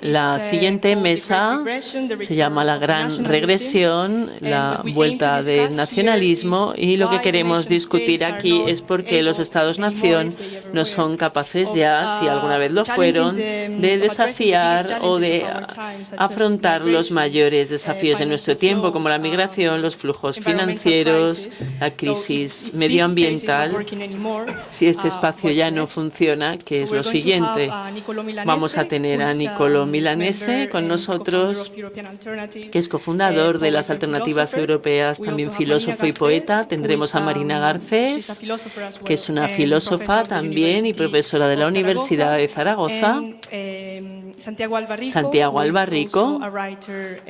La siguiente mesa se llama la gran regresión, la vuelta del nacionalismo y lo que queremos discutir aquí es por qué los Estados-nación no son capaces ya, si alguna vez lo fueron, de desafiar o de afrontar los mayores desafíos de nuestro tiempo, como la migración, los flujos financieros, la crisis medioambiental. Si este espacio ya no funciona, ¿qué es lo siguiente? Vamos a tener a Nicolo Milanese con nosotros, que es cofundador de las Alternativas Europeas, también filósofo y poeta. Tendremos a Marina Garcés, que es una filósofa también y profesora de la Universidad de Zaragoza. Santiago Albarrico,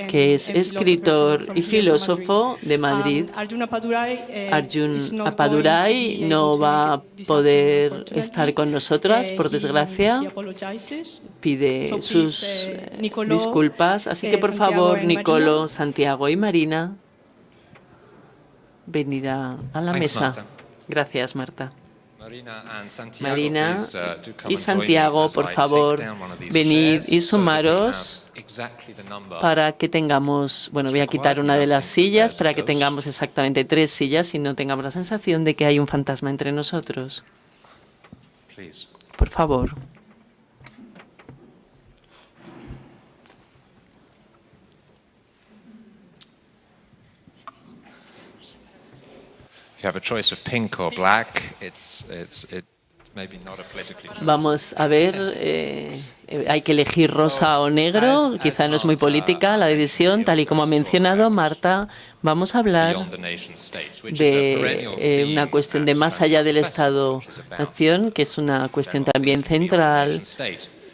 que es escritor y filósofo de Madrid. Arjun Apadurai no va a poder estar con nosotras, por desgracia. Pide sus disculpas. Así que, por favor, Nicolo, Santiago y Marina, venida a la mesa. Gracias, Marta. Marina uh, y Santiago, por favor, venid y sumaros para que tengamos, bueno, voy a quitar una de las sillas para que tengamos exactamente tres sillas y no tengamos la sensación de que hay un fantasma entre nosotros. Por favor. Vamos a ver, eh, eh, hay que elegir rosa o negro, quizá no es muy política la división, tal y como ha mencionado Marta, vamos a hablar de eh, una cuestión de más allá del Estado-Nación, que es una cuestión también central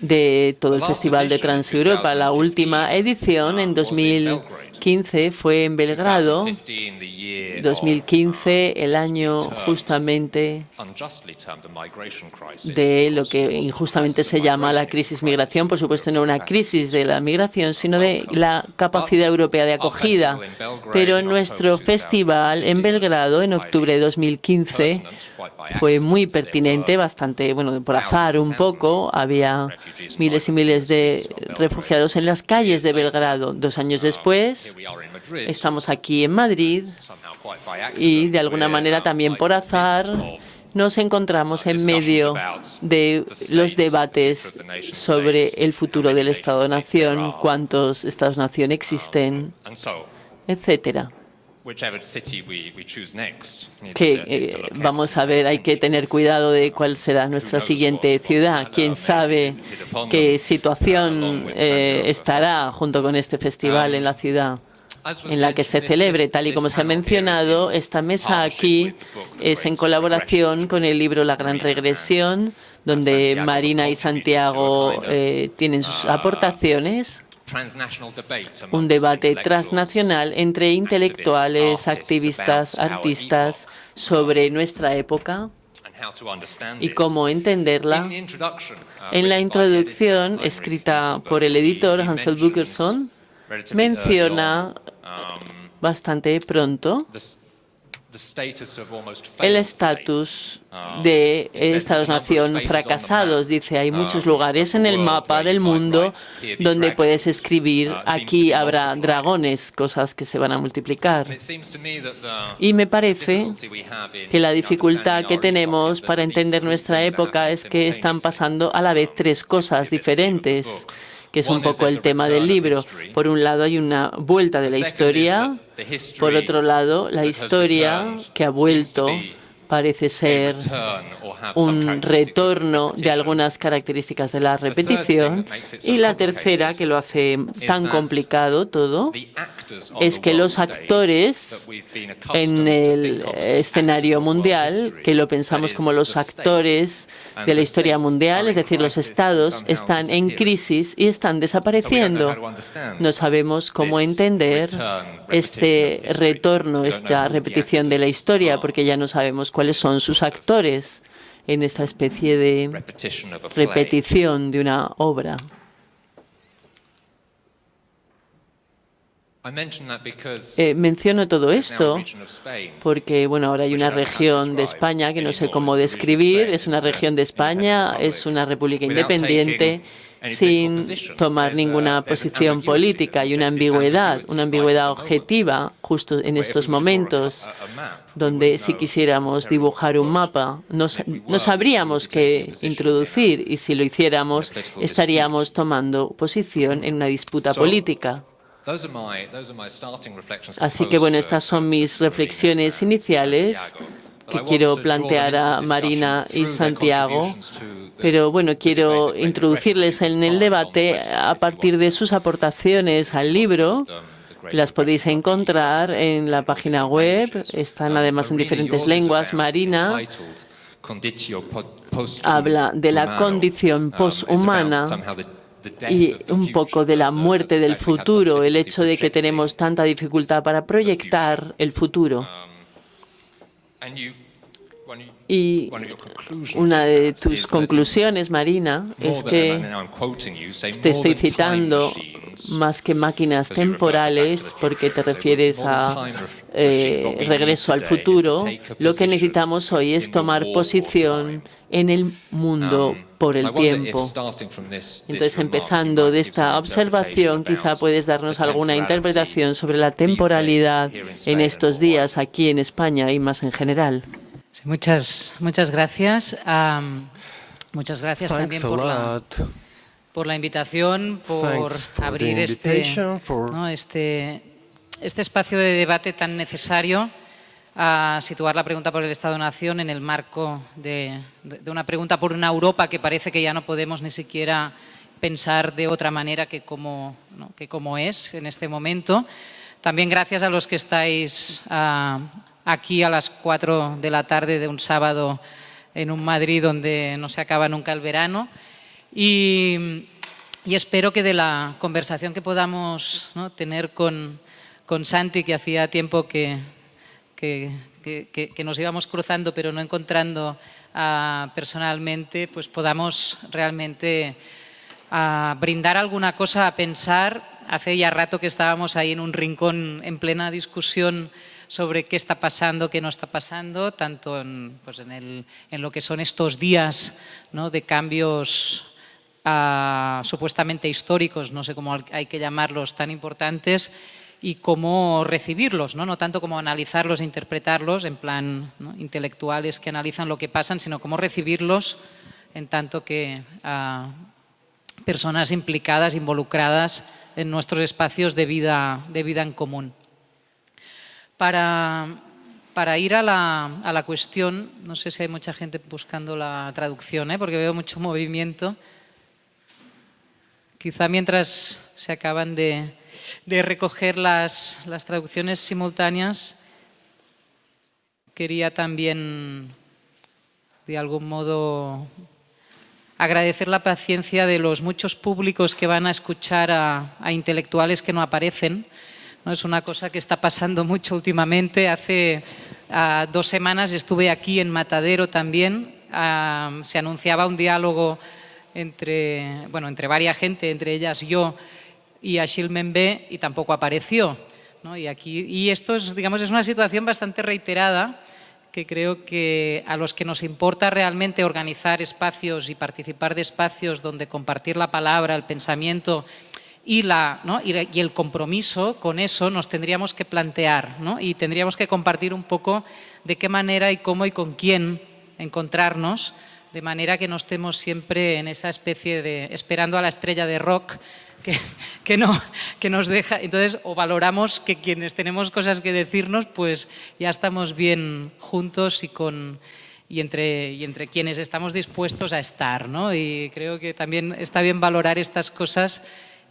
de todo el Festival de Transeuropa. La última edición en 2000 2015 fue en Belgrado, 2015 el año justamente de lo que injustamente se llama la crisis migración, por supuesto no una crisis de la migración, sino de la capacidad europea de acogida. Pero nuestro festival en Belgrado en octubre de 2015 fue muy pertinente, bastante, bueno, por azar un poco, había miles y miles de refugiados en las calles de Belgrado. Dos años después, estamos aquí en Madrid y de alguna manera también por azar nos encontramos en medio de los debates sobre el futuro del Estado-Nación, cuántos Estados-Nación existen, etcétera que eh, vamos a ver, hay que tener cuidado de cuál será nuestra siguiente ciudad. Quién sabe qué situación eh, estará junto con este festival en la ciudad en la que se celebre. Tal y como se ha mencionado, esta mesa aquí es en colaboración con el libro La Gran Regresión, donde Marina y Santiago eh, tienen sus uh, aportaciones un debate transnacional entre intelectuales, activistas, artistas sobre nuestra época y cómo entenderla. Uh, en la introducción, escrita por el editor Hansel Bukerson, menciona um, bastante pronto el estatus uh, de Estados-nación fracasados. Dice, hay muchos uh, lugares en el mapa del mundo donde puedes escribir, uh, aquí habrá dragones, cosas que se van a multiplicar. Y me parece que la dificultad que tenemos para entender nuestra época es que están pasando a la vez tres cosas diferentes que es un poco el tema del libro. Por un lado hay una vuelta de la historia, por otro lado la historia que ha vuelto parece ser un retorno de algunas características de la repetición. Y la tercera, que lo hace tan complicado todo, es que los actores en el escenario mundial, que lo pensamos como los actores de la historia mundial, es decir, los estados, están en crisis y están desapareciendo. No sabemos cómo entender este retorno, esta repetición de la historia, porque ya no sabemos cuáles son sus actores en esta especie de repetición de una obra. Eh, menciono todo esto porque bueno, ahora hay una región de España que no sé cómo describir, es una región de España, es una república independiente sin tomar ninguna posición política y una ambigüedad, una ambigüedad objetiva justo en estos momentos, donde si quisiéramos dibujar un mapa no, sabríamos qué introducir y si lo hiciéramos estaríamos tomando posición en una disputa política. Así que bueno, estas son mis reflexiones iniciales que quiero plantear a Marina y Santiago, pero bueno, quiero introducirles en el debate a partir de sus aportaciones al libro. Las podéis encontrar en la página web, están además en diferentes lenguas. Marina habla de la condición poshumana y un poco de la muerte del futuro, el hecho de que tenemos tanta dificultad para proyectar el futuro. Y una de tus conclusiones, Marina, es que te estoy citando más que máquinas temporales, porque te refieres a eh, regreso al futuro, lo que necesitamos hoy es tomar posición en el mundo. Um, por el tiempo. Entonces, empezando de esta observación, quizá puedes darnos alguna interpretación sobre la temporalidad en estos días aquí en España y más en general. muchas, muchas gracias. muchas gracias también por la, por la invitación, por abrir este, este, este espacio de debate tan necesario a situar la pregunta por el Estado-Nación en el marco de, una pregunta por una Europa que parece que ya no podemos ni siquiera pensar de otra manera que como, que como es en este momento. También gracias a los que estáis ah, aquí a las 4 de la tarde de un sábado en un Madrid donde no se acaba nunca el verano. Y, espero que de la conversación que podamos tener con, con Santi, que hacía tiempo que, que, nos íbamos cruzando pero no encontrando ah, personalmente, pues podamos realmente ah, brindar alguna cosa a pensar. Hace ya rato que estábamos ahí en un rincón en plena discusión sobre qué está pasando, qué no está pasando, tanto en, pues en, lo que son estos días ¿no? de cambios ah, supuestamente históricos, no sé cómo hay que llamarlos, tan importantes, y cómo recibirlos, ¿no? no tanto como analizarlos e interpretarlos en plan intelectuales que analizan lo que pasan, sino cómo recibirlos en tanto que personas implicadas, involucradas en nuestros espacios de vida, de vida en común. Para, para ir a la, a la, cuestión, no sé si hay mucha gente buscando la traducción, ¿eh? porque veo mucho movimiento. Quizá mientras se acaban de, de recoger las, traducciones simultáneas, quería también, de algún modo, agradecer la paciencia de los muchos públicos que van a escuchar a, intelectuales que no aparecen. ¿no? Es una cosa que está pasando mucho últimamente. Hace dos semanas estuve aquí en Matadero también. se anunciaba un diálogo entre, bueno, entre varias gente, entre ellas yo, y Achille Membe y tampoco apareció. Y, aquí, y esto es, digamos, es una situación bastante reiterada que creo que a los que nos importa realmente organizar espacios y participar de espacios donde compartir la palabra, el pensamiento y, la, y, el compromiso con eso nos tendríamos que plantear y tendríamos que compartir un poco de qué manera y cómo y con quién encontrarnos de manera que no estemos siempre en esa especie de esperando a la estrella de rock que, no, que nos deja. Entonces, o valoramos que quienes tenemos cosas que decirnos, pues ya estamos bien juntos y con y entre, y entre quienes estamos dispuestos a estar. ¿no? Y creo que también está bien valorar estas cosas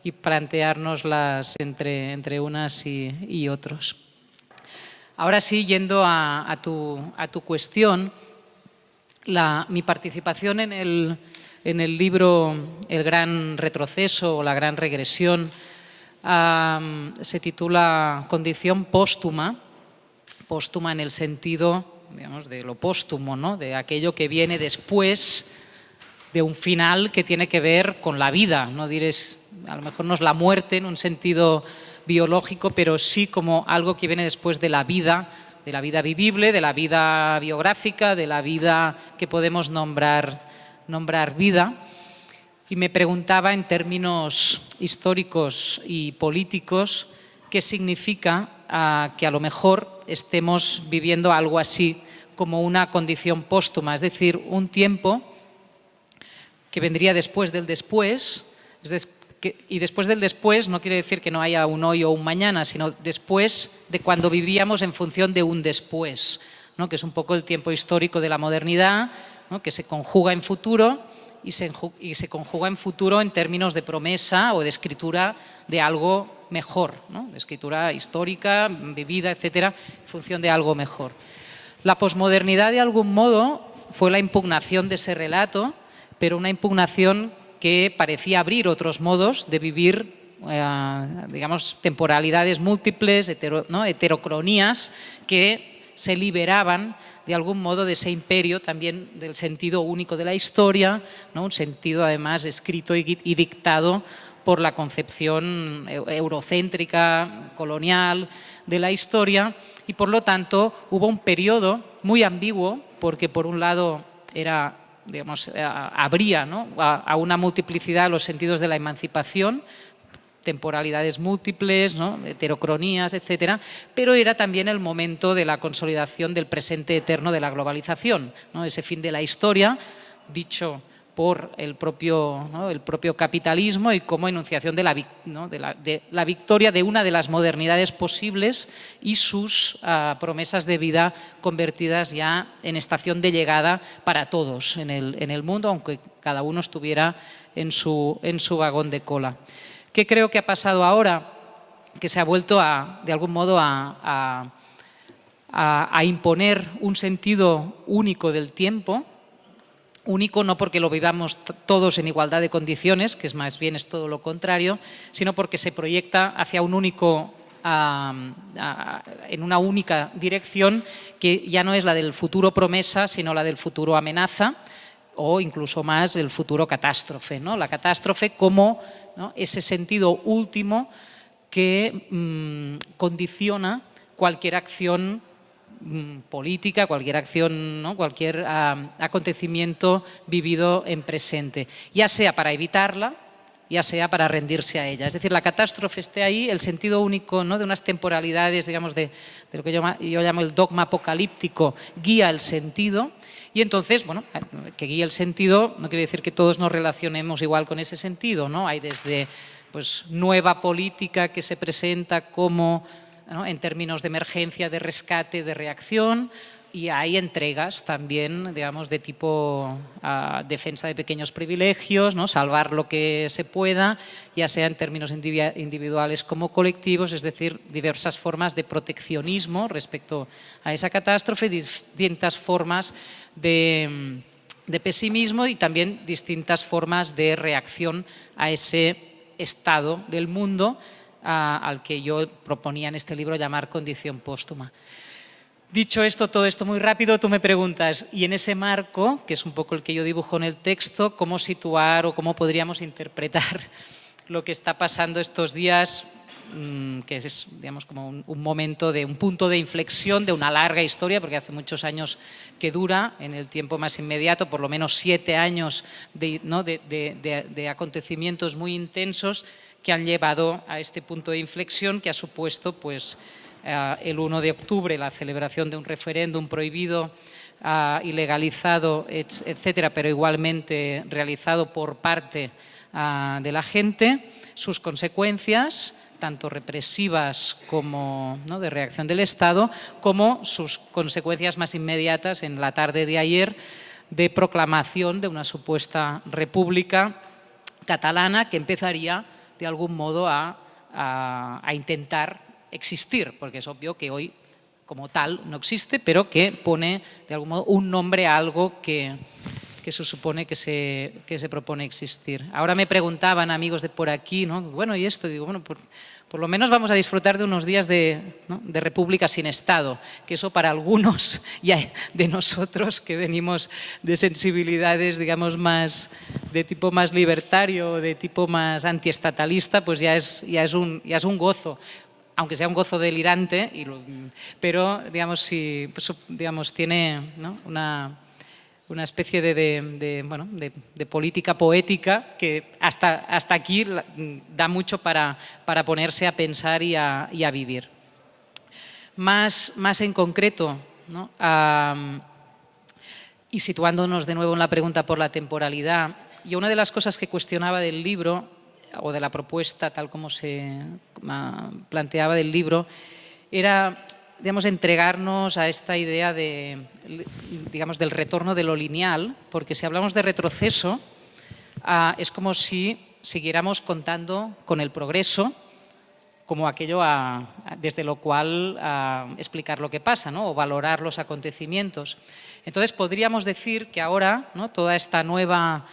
y planteárnoslas entre, entre unas y, otros. Ahora sí, yendo a, tu, a tu, cuestión, la, mi participación en el, en el libro El gran retroceso o la gran regresión, se titula Condición póstuma, póstuma en el sentido digamos, de lo póstumo, ¿no? de aquello que viene después de un final que tiene que ver con la vida. No diréis, a lo mejor no es la muerte en un sentido biológico, pero sí como algo que viene después de la vida, de la vida vivible, de la vida biográfica, de la vida que podemos nombrar, nombrar vida. Y me preguntaba en términos históricos y políticos qué significa ah, que a lo mejor estemos viviendo algo así como una condición póstuma, es decir, un tiempo que vendría después del después, y después del después no quiere decir que no haya un hoy o un mañana, sino después de cuando vivíamos en función de un después, ¿no? que es un poco el tiempo histórico de la modernidad, que se conjuga en futuro y se, conjuga en futuro en términos de promesa o de escritura de algo mejor, de escritura histórica, vivida, etcétera, en función de algo mejor. La posmodernidad, de algún modo, fue la impugnación de ese relato, pero una impugnación que parecía abrir otros modos de vivir, eh, digamos, temporalidades múltiples, heterocronías, que se liberaban de algún modo de ese imperio también del sentido único de la historia, ¿no? un sentido además escrito y, dictado por la concepción eurocéntrica, colonial de la historia y por lo tanto hubo un periodo muy ambiguo porque por un lado era digamos, habría ¿no? a, una multiplicidad los sentidos de la emancipación, temporalidades múltiples, heterocronías, etcétera, pero era también el momento de la consolidación del presente eterno de la globalización, ese fin de la historia, dicho por el propio, capitalismo y como enunciación de la, victoria de una de las modernidades posibles y sus ah, promesas de vida convertidas ya en estación de llegada para todos en el, mundo, aunque cada uno estuviera en su vagón de cola. ¿Qué creo que ha pasado ahora? Que se ha vuelto a, de algún modo a, imponer un sentido único del tiempo, único no porque lo vivamos todos en igualdad de condiciones, que es más bien es todo lo contrario, sino porque se proyecta hacia un único en una única dirección que ya no es la del futuro promesa, sino la del futuro amenaza o incluso más el futuro catástrofe. ¿no? La catástrofe como ese sentido último que mm, condiciona cualquier acción Mm, política, cualquier acción, cualquier acontecimiento vivido en presente, ya sea para evitarla, ya sea para rendirse a ella. Es decir, la catástrofe esté ahí, el sentido único ¿no? de unas temporalidades, digamos, de, lo que yo, llamo el dogma apocalíptico, guía el sentido, y entonces, bueno, que guía el sentido no quiere decir que todos nos relacionemos igual con ese sentido, ¿no? Hay desde pues, nueva política que se presenta como en términos de emergencia, de rescate, de reacción, y hay entregas también, digamos, de tipo ah, defensa de pequeños privilegios, ¿no? salvar lo que se pueda, ya sea en términos individuales como colectivos, es decir, diversas formas de proteccionismo respecto a esa catástrofe, distintas formas de, de pesimismo y también distintas formas de reacción a ese estado del mundo al que yo proponía en este libro llamar condición póstuma. Dicho esto, todo esto muy rápido, tú me preguntas, y en ese marco, que es un poco el que yo dibujo en el texto, ¿cómo situar o cómo podríamos interpretar lo que está pasando estos días, mm, que es digamos, como un, momento de un punto de inflexión de una larga historia, porque hace muchos años que dura, en el tiempo más inmediato, por lo menos siete años de, acontecimientos muy intensos, que han llevado a este punto de inflexión que ha supuesto pues, el 1 de octubre la celebración de un referéndum prohibido, uh, ilegalizado, etcétera, pero igualmente realizado por parte ah, de la gente, sus consecuencias, tanto represivas como de reacción del Estado, como sus consecuencias más inmediatas en la tarde de ayer de proclamación de una supuesta república catalana que empezaría de algún modo a, intentar existir, porque es obvio que hoy como tal no existe, pero que pone de algún modo un nombre a algo que, que se supone que se, que se propone existir. Ahora me preguntaban amigos de por aquí, ¿no? bueno, ¿y esto? Digo, bueno, por, lo menos vamos a disfrutar de unos días de, de, república sin Estado, que eso para algunos ya de nosotros que venimos de sensibilidades, digamos, más de tipo más libertario, de tipo más antiestatalista, pues ya es, ya es, un, ya es un gozo aunque sea un gozo delirante, pero digamos, pues, tiene una, especie de, política poética que hasta, aquí da mucho para, ponerse a pensar y a, vivir. Más, en concreto, y situándonos de nuevo en la pregunta por la temporalidad, yo una de las cosas que cuestionaba del libro, o de la propuesta tal como se planteaba del libro, era digamos, entregarnos a esta idea de, digamos, del retorno de lo lineal, porque si hablamos de retroceso, ah, es como si siguiéramos contando con el progreso como aquello desde lo cual explicar lo que pasa ¿no? o valorar los acontecimientos. Entonces podríamos decir que ahora ¿no? toda esta nueva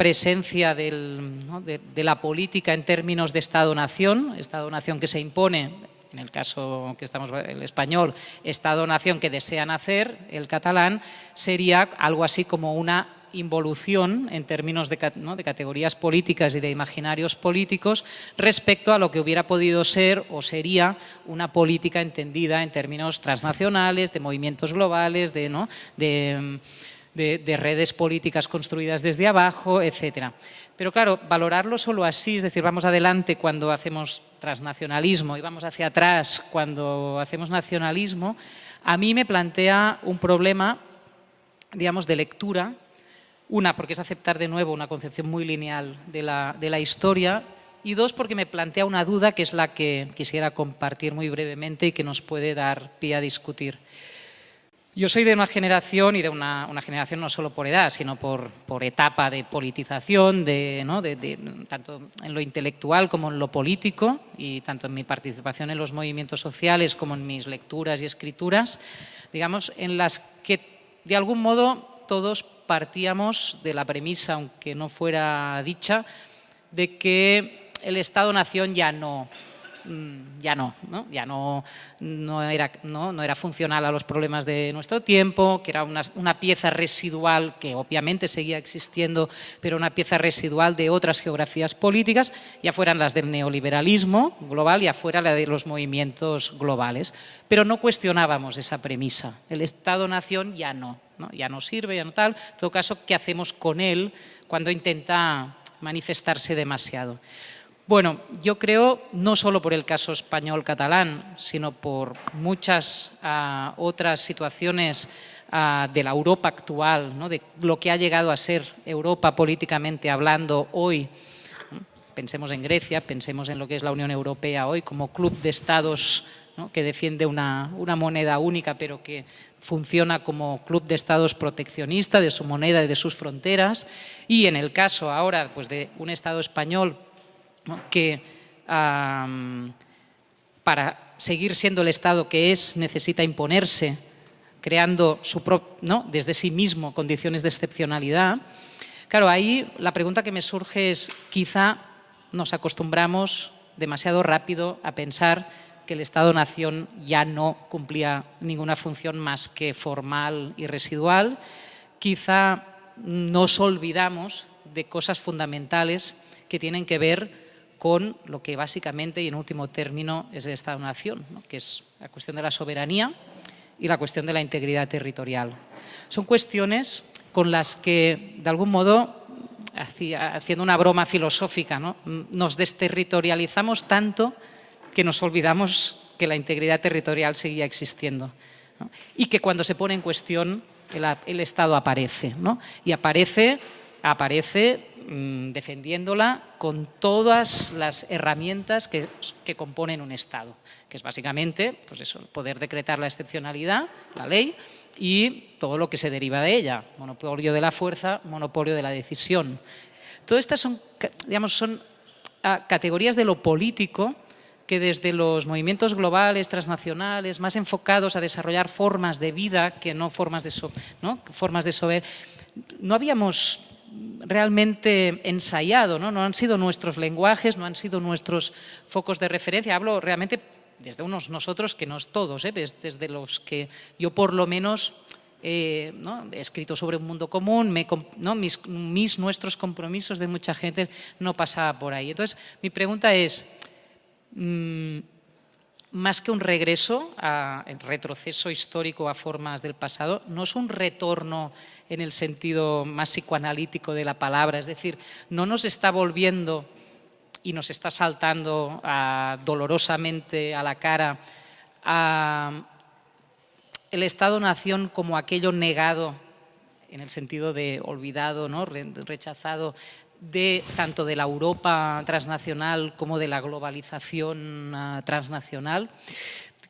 presencia de, la política en términos de Estado-nación, Estado-nación que se impone en el caso que estamos, el español, Estado-nación que desean hacer, el catalán, sería algo así como una involución en términos de, de, categorías políticas y de imaginarios políticos respecto a lo que hubiera podido ser o sería una política entendida en términos transnacionales, de movimientos globales, de, ¿no? de de, redes políticas construidas desde abajo, etcétera. Pero claro, valorarlo solo así, es decir, vamos adelante cuando hacemos transnacionalismo y vamos hacia atrás cuando hacemos nacionalismo, a mí me plantea un problema, digamos, de lectura, una, porque es aceptar de nuevo una concepción muy lineal de la, de la historia, y dos, porque me plantea una duda que es la que quisiera compartir muy brevemente y que nos puede dar pie a discutir. Yo soy de una generación, y de una, generación no solo por edad, sino por, por etapa de politización, de, de, tanto en lo intelectual como en lo político, y tanto en mi participación en los movimientos sociales como en mis lecturas y escrituras, digamos, en las que de algún modo todos partíamos de la premisa, aunque no fuera dicha, de que el Estado-Nación ya no ya no, ¿no? ya no, no, era, no, no, era funcional a los problemas de nuestro tiempo, que era una, una, pieza residual que obviamente seguía existiendo, pero una pieza residual de otras geografías políticas, ya fueran las del neoliberalismo global, ya fuera la de los movimientos globales. Pero no cuestionábamos esa premisa, el Estado-Nación ya no, no, ya no sirve, ya no tal, en todo caso, ¿qué hacemos con él cuando intenta manifestarse demasiado? Bueno, yo creo, no solo por el caso español-catalán, sino por muchas uh, otras situaciones uh, de la Europa actual, ¿no? de lo que ha llegado a ser Europa políticamente hablando hoy, pensemos en Grecia, pensemos en lo que es la Unión Europea hoy como club de estados que defiende una, una, moneda única pero que funciona como club de estados proteccionista de su moneda y de sus fronteras. Y en el caso ahora pues, de un estado español que para seguir siendo el Estado que es necesita imponerse creando su ¿no? desde sí mismo condiciones de excepcionalidad. Claro, ahí la pregunta que me surge es quizá nos acostumbramos demasiado rápido a pensar que el Estado-Nación ya no cumplía ninguna función más que formal y residual. Quizá nos olvidamos de cosas fundamentales que tienen que ver con lo que básicamente y en último término es el Estado-Nación, que es la cuestión de la soberanía y la cuestión de la integridad territorial. Son cuestiones con las que, de algún modo, haciendo una broma filosófica, ¿no? nos desterritorializamos tanto que nos olvidamos que la integridad territorial seguía existiendo. Y que cuando se pone en cuestión, el, el Estado aparece. ¿no? Y aparece, aparece Mm, defendiéndola con todas las herramientas que, componen un Estado, que es básicamente pues eso, poder decretar la excepcionalidad, la ley, y todo lo que se deriva de ella, monopolio de la fuerza, monopolio de la decisión. Todas estas son, digamos, son ah, categorías de lo político que desde los movimientos globales, transnacionales, más enfocados a desarrollar formas de vida que no formas de, ¿no? formas de sober, no habíamos realmente ensayado, ¿no? no han sido nuestros lenguajes, no han sido nuestros focos de referencia, hablo realmente desde unos nosotros que no es todos, ¿eh? desde los que yo por lo menos eh, he escrito sobre un mundo común, mis, nuestros compromisos de mucha gente no pasaba por ahí. Entonces, mi pregunta es, mm, más que un regreso, a, retroceso histórico a formas del pasado, no es un retorno en el sentido más psicoanalítico de la palabra, es decir, no nos está volviendo y nos está saltando dolorosamente a la cara el Estado-nación como aquello negado, en el sentido de olvidado, ¿no? rechazado, de tanto de la Europa transnacional como de la globalización uh, transnacional.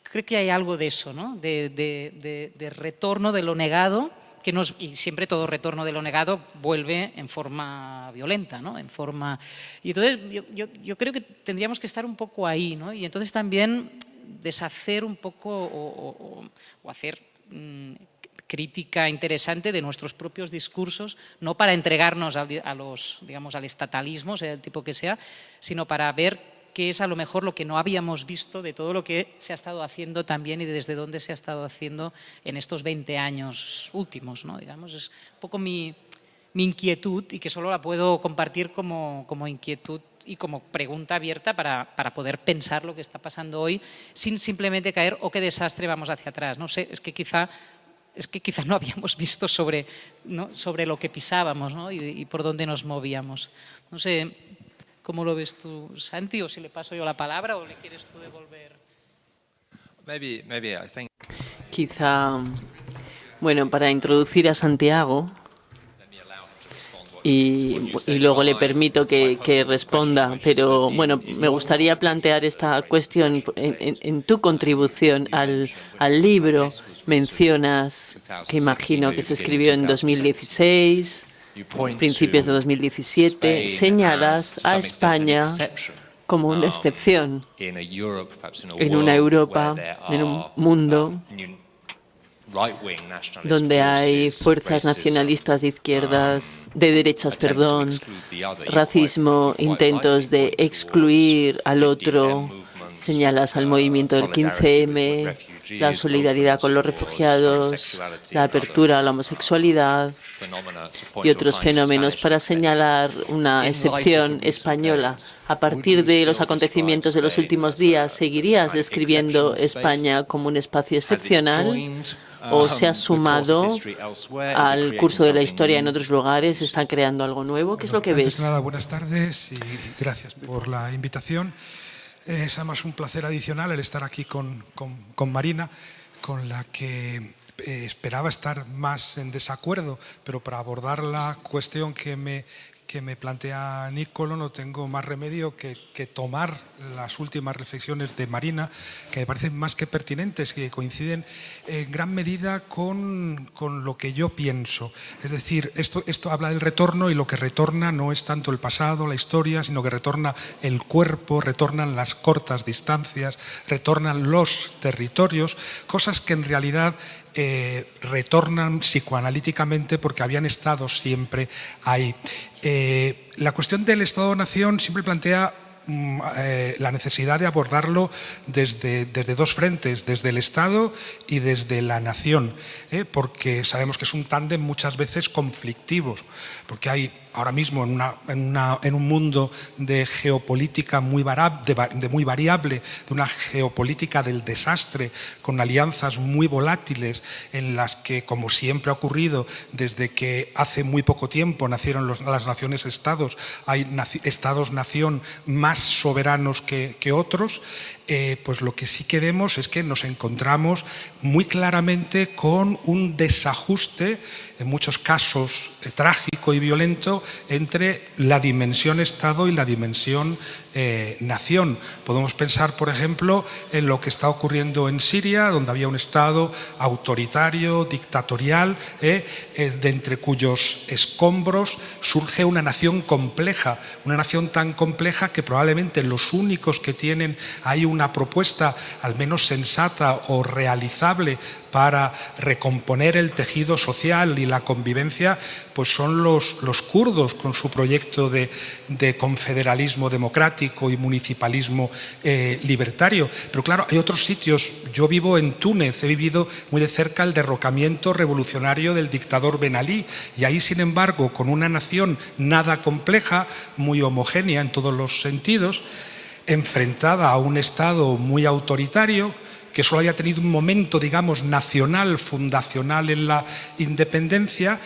Creo que hay algo de eso, ¿no? de, retorno de lo negado, que nos, y siempre todo retorno de lo negado vuelve en forma violenta, ¿no? En forma, y entonces yo, yo, creo que tendríamos que estar un poco ahí, ¿no? Y entonces también deshacer un poco o, hacer mm, crítica interesante de nuestros propios discursos, no para entregarnos a, los, digamos, al estatalismo, sea el tipo que sea, sino para ver qué es a lo mejor lo que no habíamos visto de todo lo que se ha estado haciendo también y desde dónde se ha estado haciendo en estos 20 años últimos. ¿no? Digamos, es un poco mi, mi inquietud y que solo la puedo compartir como, como inquietud y como pregunta abierta para, para, poder pensar lo que está pasando hoy sin simplemente caer, o oh, qué desastre, vamos hacia atrás. No sé, es que quizá, es que quizá no habíamos visto sobre, ¿no? sobre lo que pisábamos ¿no? y, y, por dónde nos movíamos. No sé, ¿cómo lo ves tú, Santi? O si le paso yo la palabra o le quieres tú devolver. Maybe, maybe I think... Quizá, bueno, para introducir a Santiago, y, luego le permito que, responda. Pero bueno, me gustaría plantear esta cuestión en, tu contribución al, al, libro. Mencionas que imagino que se escribió en 2016, principios de 2017. Señalas a España como una excepción en una Europa, en un mundo donde hay fuerzas nacionalistas de izquierdas, um, de derechas, perdón, racismo, intentos de excluir al otro, señalas al movimiento del 15M, la solidaridad con los refugiados, la apertura a la homosexualidad y otros fenómenos para señalar una excepción española. A partir de los acontecimientos de los últimos días, ¿seguirías describiendo España como un espacio excepcional? O se ha um, sumado al curso de la historia en otros lugares, están creando algo nuevo. ¿Qué es lo que ves? Nada, buenas tardes y gracias por la invitación. Es además un placer adicional el estar aquí con, con, Marina, con la que eh, esperaba estar más en desacuerdo, pero para abordar la cuestión que me que me plantea Nicolo no tengo más remedio que, tomar las últimas reflexiones de Marina, que me parecen más que pertinentes, que coinciden en gran medida con, lo que yo pienso. Es decir, esto, esto habla del retorno y lo que retorna no es tanto el pasado, la historia, sino que retorna el cuerpo, retornan las cortas distancias, retornan los territorios, cosas que en realidad eh, retornan psicoanalíticamente porque habían estado siempre ahí. Eh, la cuestión del Estado-Nación siempre plantea eh, la necesidad de abordarlo desde, desde, dos frentes, desde el Estado y desde la nación, porque sabemos que es un tándem muchas veces conflictivo, porque hay ahora mismo en, en, un mundo de geopolítica muy, de, muy variable, de una geopolítica del desastre, con alianzas muy volátiles, en las que, como siempre ha ocurrido desde que hace muy poco tiempo nacieron las naciones-estados, hay estados-nación más soberanos que, otros, eh, pues lo que sí que vemos es que nos encontramos muy claramente con un desajuste en muchos casos eh, trágico y violento, entre la dimensión Estado y la dimensión eh, nación. Podemos pensar, por ejemplo, en lo que está ocurriendo en Siria, donde había un Estado autoritario, dictatorial, de entre cuyos escombros surge una nación compleja, una nación tan compleja que probablemente los únicos que tienen ahí una propuesta al menos sensata o realizable para recomponer el tejido social y la convivencia, pues son los, los kurdos con su proyecto de, confederalismo democrático y municipalismo eh, libertario. Pero claro, hay otros sitios. Yo vivo en Túnez, he vivido muy de cerca el derrocamiento revolucionario del dictador Ben Ali y ahí, sin embargo, con una nación nada compleja, muy homogénea en todos los sentidos, enfrentada a un Estado muy autoritario, que solo había tenido un momento, digamos, nacional, fundacional en la independencia,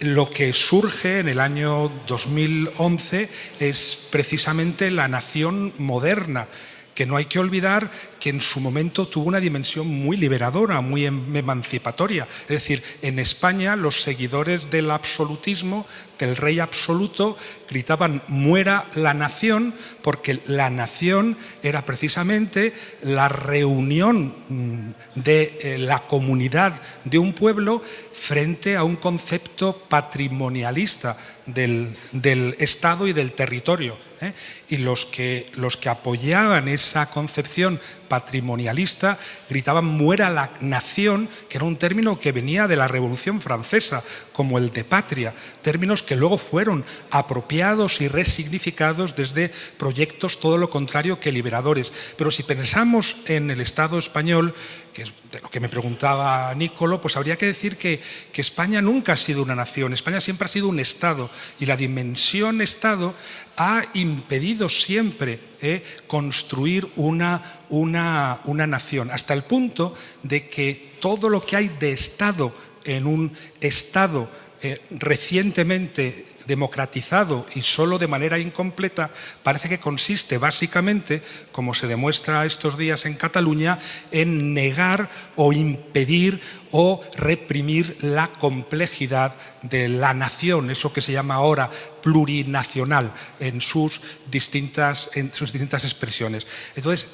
lo que surge en el año 2011 es precisamente la nación moderna, que no hay que olvidar que en su momento tuvo una dimensión muy liberadora, muy em, emancipatoria. Es decir, en España los seguidores del absolutismo, del rey absoluto, gritaban muera la nación, porque la nación era precisamente la reunión mm, de eh, la comunidad de un pueblo frente a un concepto patrimonialista del, Estado y del territorio. ¿eh? Y los que, los que apoyaban esa concepción patrimonialista, gritaban muera la nación, que era un término que venía de la Revolución Francesa, como el de patria, términos que luego fueron apropiados y resignificados desde proyectos todo lo contrario que liberadores. Pero si pensamos en el Estado español, que es de lo que me preguntaba Nicolo, pues habría que decir que, que España nunca ha sido una nación, España siempre ha sido un Estado y la dimensión Estado ha impedido siempre eh, construir una, una, una nación, hasta el punto de que todo lo que hay de Estado en un Estado eh, recientemente democratizado y solo de manera incompleta, parece que consiste básicamente, como se demuestra estos días en Cataluña, en negar o impedir o reprimir la complejidad de la nación, eso que se llama ahora plurinacional en sus distintas, en sus distintas expresiones. Entonces,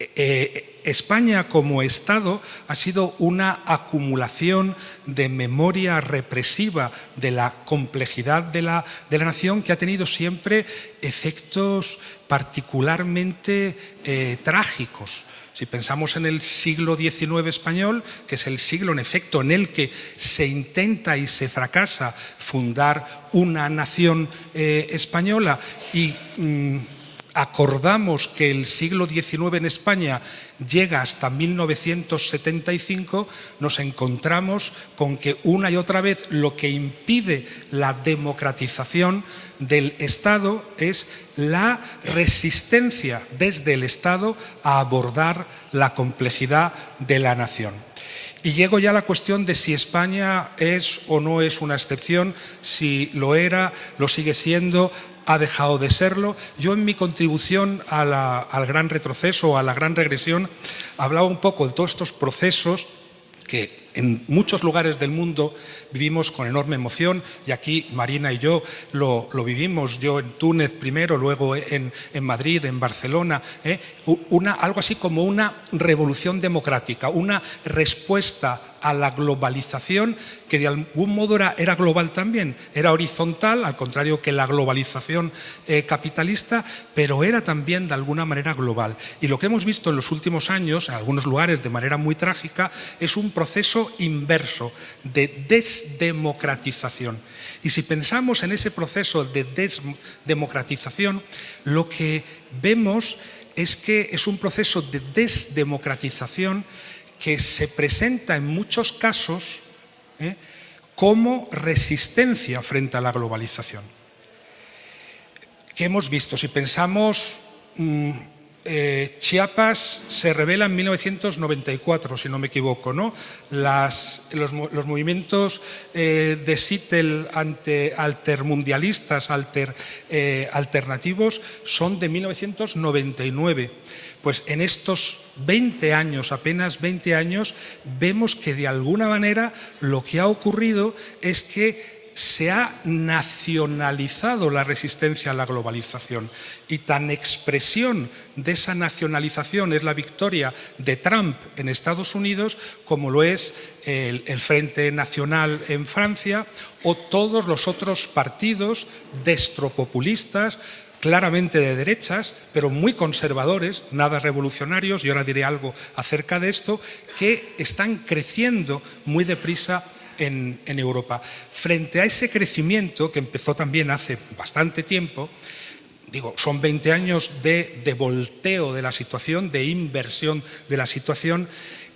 eh, España como Estado ha sido una acumulación de memoria represiva de la complejidad de la, de la nación que ha tenido siempre efectos particularmente eh, trágicos. Si pensamos en el siglo XIX español, que es el siglo en efecto en el que se intenta y se fracasa fundar una nación eh, española y mm, acordamos que el siglo XIX en España llega hasta 1975, nos encontramos con que una y otra vez lo que impide la democratización del Estado es la resistencia desde el Estado a abordar la complejidad de la nación. Y llego ya a la cuestión de si España es o no es una excepción, si lo era, lo sigue siendo, ha dejado de serlo. Yo en mi contribución al gran retroceso, a la gran regresión, hablaba un poco de todos estos procesos que en muchos lugares del mundo vivimos con enorme emoción y aquí Marina y yo lo, vivimos, yo en Túnez primero, luego en, Madrid, en Barcelona, ¿eh? una, algo así como una revolución democrática, una respuesta a la globalización que de algún modo era, global también, era horizontal, al contrario que la globalización eh, capitalista, pero era también de alguna manera global. Y lo que hemos visto en los últimos años, en algunos lugares de manera muy trágica, es un proceso inverso de desdemocratización. Y si pensamos en ese proceso de desdemocratización, lo que vemos es que es un proceso de desdemocratización que se presenta en muchos casos ¿eh? como resistencia frente a la globalización. ¿Qué hemos visto? Si pensamos, mm, eh, Chiapas se revela en 1994, si no me equivoco, ¿no? los, movimientos eh, de Sittel ante altermundialistas, alter, alternativos, son de 1999 pues en estos 20 años, apenas 20 años, vemos que de alguna manera lo que ha ocurrido es que se ha nacionalizado la resistencia a la globalización. Y tan expresión de esa nacionalización es la victoria de Trump en Estados Unidos como lo es el, Frente Nacional en Francia o todos los otros partidos destropopulistas claramente de derechas, pero muy conservadores, nada revolucionarios, y ahora diré algo acerca de esto, que están creciendo muy deprisa en, en, Europa. Frente a ese crecimiento, que empezó también hace bastante tiempo, digo, son 20 años de, de volteo de la situación, de inversión de la situación,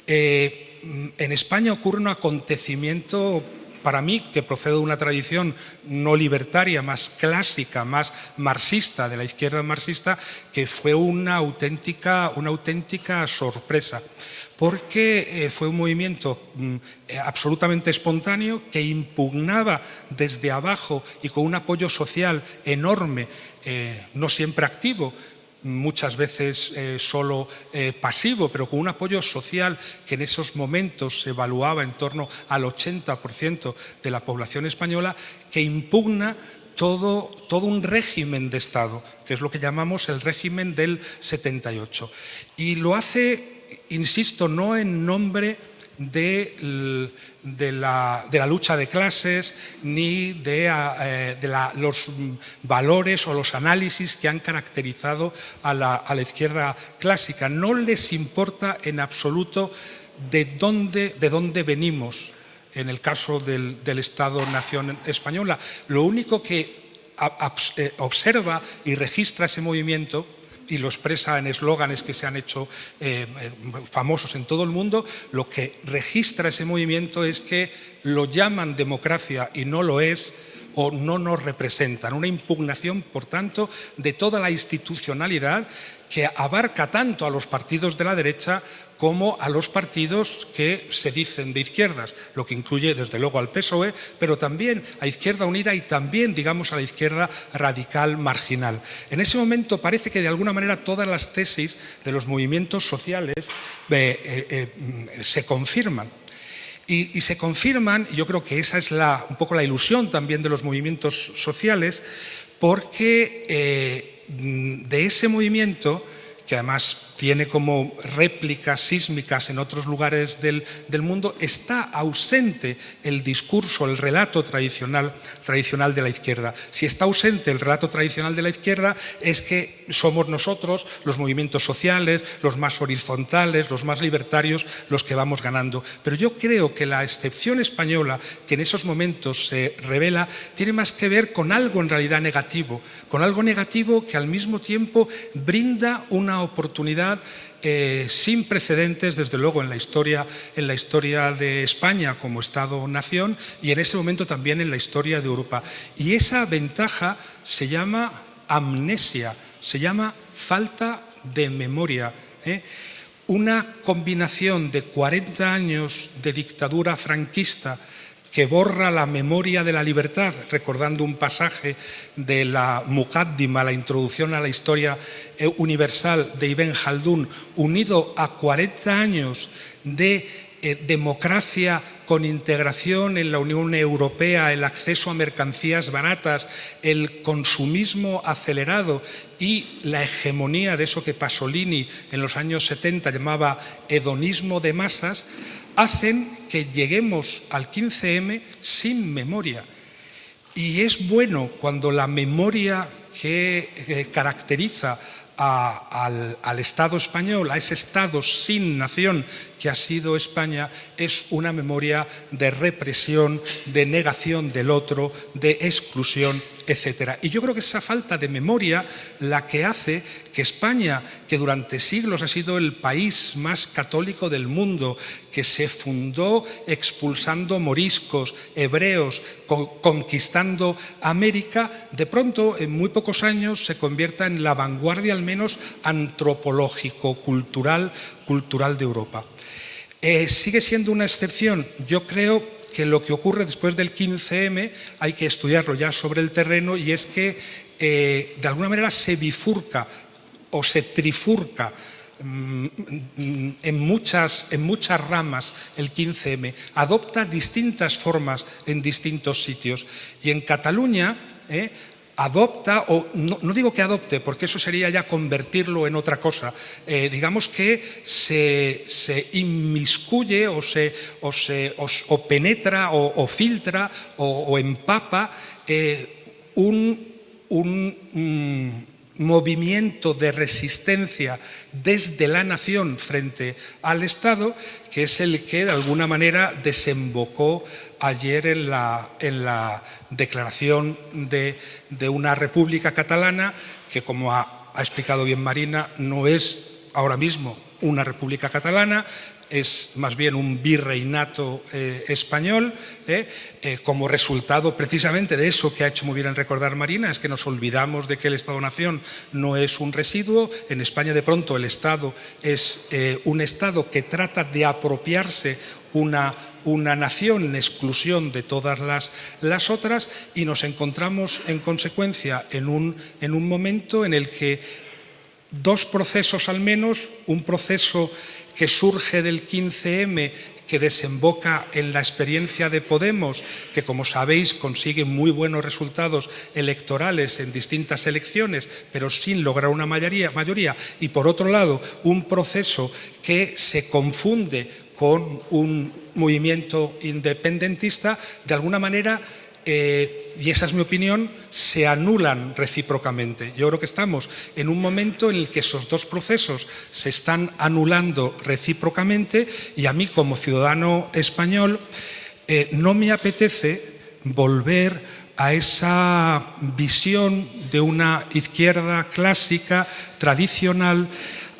eh, en España ocurre un acontecimiento para mí, que procede de una tradición no libertaria, más clásica, más marxista, de la izquierda marxista, que fue una auténtica, una auténtica sorpresa porque eh, fue un movimiento mm, eh, absolutamente espontáneo que impugnaba desde abajo y con un apoyo social enorme, eh, no siempre activo, muchas veces solo pasivo, pero con un apoyo social que en esos momentos se evaluaba en torno al 80% de la población española, que impugna todo, todo, un régimen de Estado, que es lo que llamamos el régimen del 78. Y lo hace, insisto, no en nombre de, la, lucha de clases ni de, eh, los valores o los análisis que han caracterizado a la, izquierda clásica. No les importa en absoluto de dónde, de dónde venimos en el caso del, Estado-Nación española. Lo único que eh, observa y registra ese movimiento y lo expresa en eslóganes que se han hecho eh, eh, famosos en todo el mundo, lo que registra ese movimiento es que lo llaman democracia y no lo es, o no nos representan. Una impugnación, por tanto, de toda la institucionalidad que abarca tanto a los partidos de la derecha como a los partidos que se dicen de izquierdas, lo que incluye desde luego al PSOE, pero también a Izquierda Unida y también, digamos, a la izquierda radical marginal. En ese momento parece que de alguna manera todas las tesis de los movimientos sociales eh, eh, eh, se confirman. Y, se confirman, y yo creo que esa es la, un poco la ilusión también de los movimientos sociales, porque de ese movimiento, que además tiene como réplicas sísmicas en otros lugares del, mundo, está ausente el discurso, el relato tradicional, tradicional de la izquierda. Si está ausente el relato tradicional de la izquierda es que somos nosotros, los movimientos sociales, los más horizontales, los más libertarios, los que vamos ganando. Pero yo creo que la excepción española, que en esos momentos se revela, tiene más que ver con algo en realidad negativo, con algo negativo que al mismo tiempo brinda una oportunidad eh, sin precedentes, desde luego, en la, historia, en la historia de España como Estado-nación y en ese momento también en la historia de Europa. Y esa ventaja se llama amnesia, se llama falta de memoria. ¿eh? Una combinación de 40 años de dictadura franquista que borra la memoria de la libertad, recordando un pasaje de la Muqaddima, la introducción a la historia eh, universal de Ibn Khaldun, unido a 40 años de eh, democracia con integración en la Unión Europea, el acceso a mercancías baratas, el consumismo acelerado y la hegemonía de eso que Pasolini en los años 70 llamaba hedonismo de masas, hacen que lleguemos al 15M sin memoria. Y es bueno cuando la memoria que caracteriza al, al, Estado español, a ese Estado sin nación que ha sido España, es una memoria de represión, de negación del otro, de exclusión etcétera. Y yo creo que esa falta de memoria la que hace que España, que durante siglos ha sido el país más católico del mundo, que se fundó expulsando moriscos, hebreos, conquistando América, de pronto en muy pocos años se convierta en la vanguardia al menos antropológico-cultural cultural de Europa. Eh, sigue siendo una excepción. Yo creo que lo que ocurre después del 15M hay que estudiarlo ya sobre el terreno y es que eh, de alguna manera se bifurca o se trifurca mm, en muchas, en muchas ramas el 15M, adopta distintas formas en distintos sitios. Y en Cataluña eh, adopta, o no, digo que adopte, porque eso sería ya convertirlo en otra cosa, eh, digamos que se, inmiscuye o, se, o, penetra o, filtra o, empapa eh, un, un, mm, movimiento de resistencia desde la nación frente al Estado, que es el que de alguna manera desembocó ayer en la, declaración de, una república catalana que, como ha explicado bien Marina, no es ahora mismo una república catalana, es más bien un virreinato eh, español, eh, eh, como resultado precisamente de eso que ha hecho muy bien en recordar Marina, es que nos olvidamos de que el Estado-Nación no es un residuo. En España, de pronto, el Estado es un Estado que trata de apropiarse una, una nación en exclusión de todas las, las, otras y nos encontramos, en consecuencia, en un, en un momento en el que dos procesos al menos, un proceso que surge del 15M, que desemboca en la experiencia de Podemos, que como sabéis consigue muy buenos resultados electorales en distintas elecciones, pero sin lograr una mayoría, mayoría. y por otro lado un proceso que se confunde con un movimiento independentista, de alguna manera eh, y esa es mi opinión, se anulan recíprocamente. Yo creo que estamos en un momento en el que esos dos procesos se están anulando recíprocamente y a mí como ciudadano español eh, no me apetece volver a esa visión de una izquierda clásica, tradicional,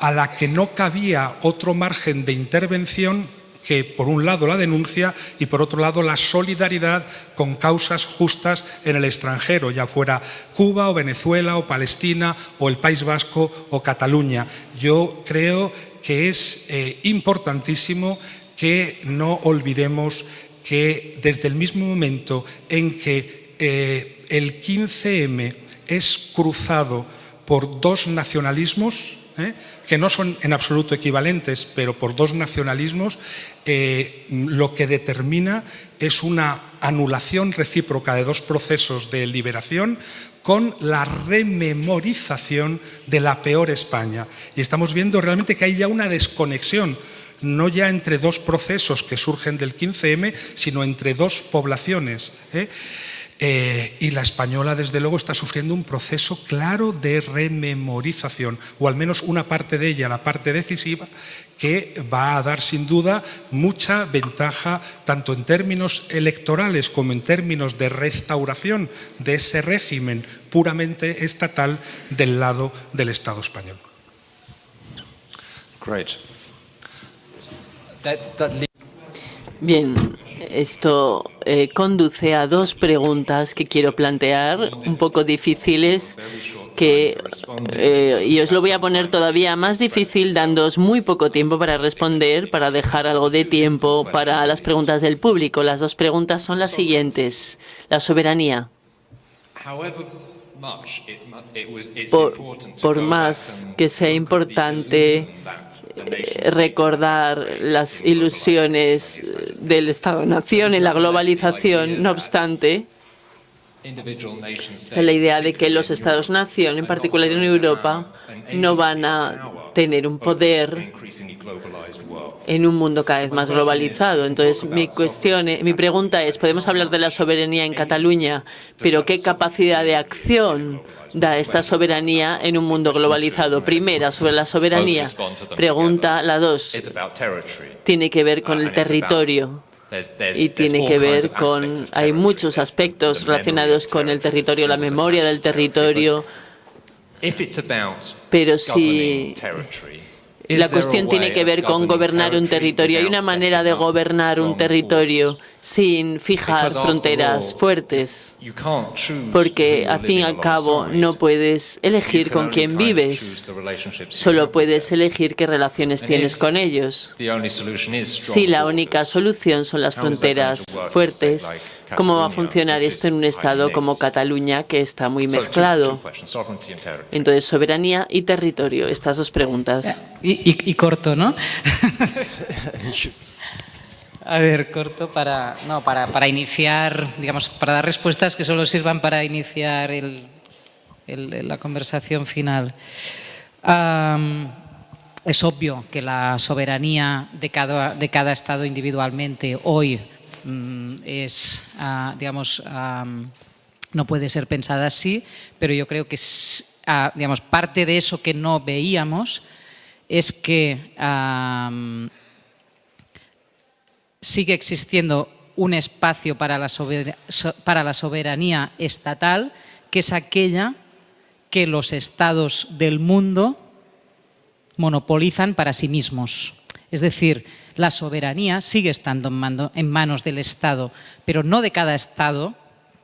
a la que no cabía otro margen de intervención que por un lado la denuncia y por otro lado la solidaridad con causas justas en el extranjero, ya fuera Cuba o Venezuela o Palestina o el País Vasco o Cataluña. Yo creo que es eh, importantísimo que no olvidemos que desde el mismo momento en que eh, el 15M es cruzado por dos nacionalismos, ¿eh? que no son en absoluto equivalentes, pero por dos nacionalismos, eh, lo que determina es una anulación recíproca de dos procesos de liberación con la rememorización de la peor España. Y estamos viendo realmente que hay ya una desconexión no ya entre dos procesos que surgen del 15M, sino entre dos poblaciones. ¿eh? Eh, y la española, desde luego, está sufriendo un proceso claro de rememorización, o al menos una parte de ella, la parte decisiva, que va a dar sin duda mucha ventaja, tanto en términos electorales como en términos de restauración de ese régimen puramente estatal del lado del Estado español. Bien, esto eh, conduce a dos preguntas que quiero plantear, un poco difíciles, que, eh, y os lo voy a poner todavía más difícil, dándoos muy poco tiempo para responder, para dejar algo de tiempo para las preguntas del público. Las dos preguntas son las siguientes. La soberanía. Por, más que sea importante eh, recordar las ilusiones del Estado-Nación en la globalización, no obstante, la idea de que los Estados-nación, en particular en Europa, no van a tener un poder en un mundo cada vez más globalizado. Entonces, mi cuestión, mi pregunta es, podemos hablar de la soberanía en Cataluña, pero ¿qué capacidad de acción da esta soberanía en un mundo globalizado? Primera, sobre la soberanía. Pregunta la dos. Tiene que ver con el territorio y tiene que ver con, hay muchos aspectos relacionados con el territorio, la memoria del territorio, pero si la cuestión tiene que ver con gobernar un territorio. Hay una manera de gobernar un territorio sin fijar fronteras fuertes, porque al fin y al cabo no puedes elegir con quién vives, solo puedes elegir qué relaciones tienes con ellos. Si la única solución son las fronteras fuertes, ¿Cómo va a funcionar esto en un Estado como Cataluña, que está muy mezclado? Entonces, soberanía y territorio, estas dos preguntas. Y, corto, ¿no? A ver, corto para, no, para, para, iniciar, digamos, para dar respuestas que solo sirvan para iniciar el, la conversación final. es obvio que la soberanía de cada, de cada Estado individualmente hoy Mm, es, ah, digamos, no puede ser pensada así, pero yo creo que digamos, parte de eso que no veíamos es que sigue existiendo un espacio para la, soberanía estatal, que es aquella que los estados del mundo monopolizan para sí mismos. Es decir, la soberanía sigue estando en, manos del Estado, pero no de cada Estado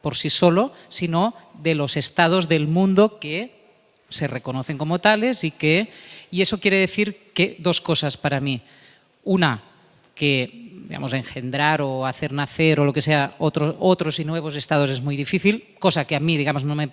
por sí solo, sino de los estados del mundo que se reconocen como tales y que... Y eso quiere decir que dos cosas para mí. Una, que digamos, engendrar o hacer nacer o lo que sea otros y nuevos estados es muy difícil, cosa que a mí, digamos, no me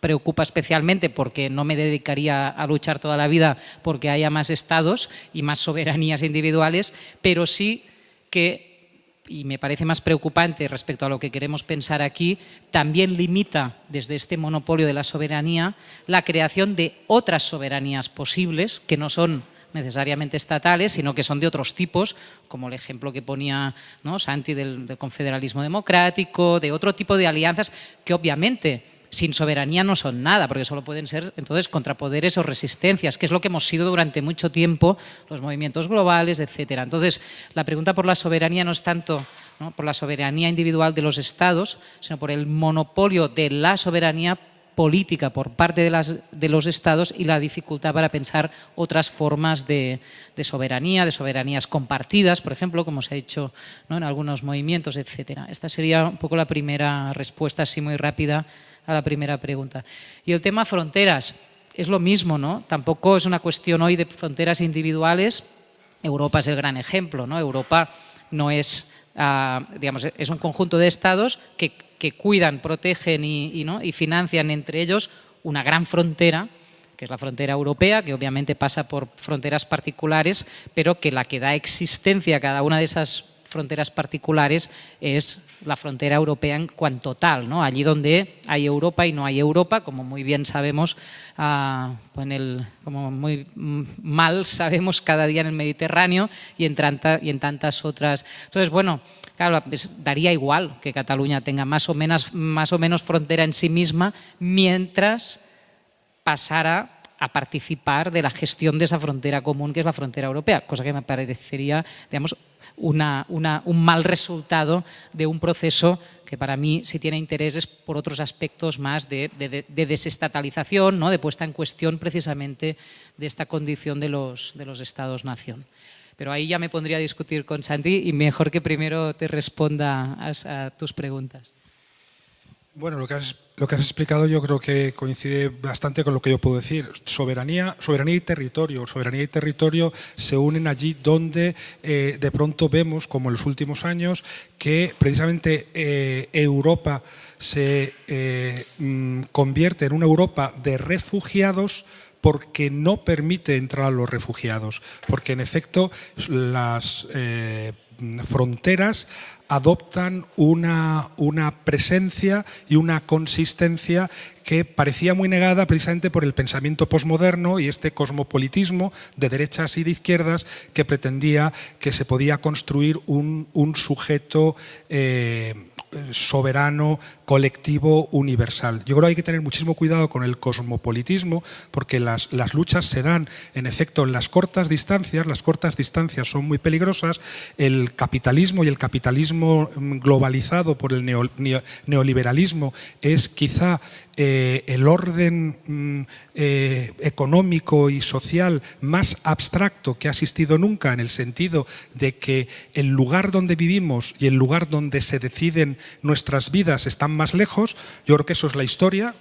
preocupa especialmente porque no me dedicaría a luchar toda la vida porque haya más estados y más soberanías individuales, pero sí que, y me parece más preocupante respecto a lo que queremos pensar aquí, también limita desde este monopolio de la soberanía la creación de otras soberanías posibles que no son necesariamente estatales, sino que son de otros tipos, como el ejemplo que ponía. Santi del, del confederalismo democrático, de otro tipo de alianzas que obviamente sin soberanía no son nada, porque solo pueden ser entonces contrapoderes o resistencias, que es lo que hemos sido durante mucho tiempo, los movimientos globales, etcétera. Entonces, la pregunta por la soberanía no es tanto por la soberanía individual de los estados, sino por el monopolio de la soberanía política por parte de, las, de, los estados y la dificultad para pensar otras formas de, soberanía, de soberanías compartidas, por ejemplo, como se ha hecho en algunos movimientos, etcétera. Esta sería un poco la primera respuesta, así muy rápida, a la primera pregunta. Y el tema fronteras, es lo mismo, ¿no? Tampoco es una cuestión hoy de fronteras individuales. Europa es el gran ejemplo, ¿no? Europa no es, ah, digamos, es un conjunto de estados que, cuidan, protegen y, ¿no? y financian entre ellos una gran frontera que es la frontera europea, que obviamente pasa por fronteras particulares, pero que la que da existencia a cada una de esas fronteras particulares es la frontera europea en cuanto tal, ¿no? allí donde hay Europa y no hay Europa, como muy bien sabemos, ah, pues el, como muy mal sabemos cada día en el Mediterráneo y en, y en tantas otras. Entonces, bueno, claro, daría igual que Cataluña tenga más o, menos, más o menos frontera en sí misma mientras pasara a participar de la gestión de esa frontera común que es la frontera europea, cosa que me parecería, digamos, un mal resultado de un proceso que para mí si tiene intereses por otros aspectos más de, desestatalización, ¿no? de puesta en cuestión precisamente de esta condición de los, de los Estados-nación. Pero ahí ya me pondría a discutir con Santi y mejor que primero te responda a tus preguntas. Bueno, lo que, has, explicado yo creo que coincide bastante con lo que yo puedo decir. Soberanía, soberanía y territorio. Soberanía y territorio se unen allí donde eh, de pronto vemos, como en los últimos años, que precisamente eh, Europa se eh, mm, convierte en una Europa de refugiados porque no permite entrar a los refugiados, porque en efecto las fronteras adoptan una, una, presencia y una consistencia que parecía muy negada precisamente por el pensamiento posmoderno y este cosmopolitismo de derechas y de izquierdas que pretendía que se podía construir un, sujeto eh, soberano, colectivo, universal. Yo creo que hay que tener muchísimo cuidado con el cosmopolitismo porque las, las luchas se dan en efecto en las cortas distancias, las cortas distancias son muy peligrosas, el capitalismo y el capitalismo globalizado por el neoliberalismo es quizá eh, el orden mm, eh, económico y social más abstracto que ha existido nunca en el sentido de que el lugar donde vivimos y el lugar donde se deciden nuestras vidas están más lejos, yo creo que eso es la historia,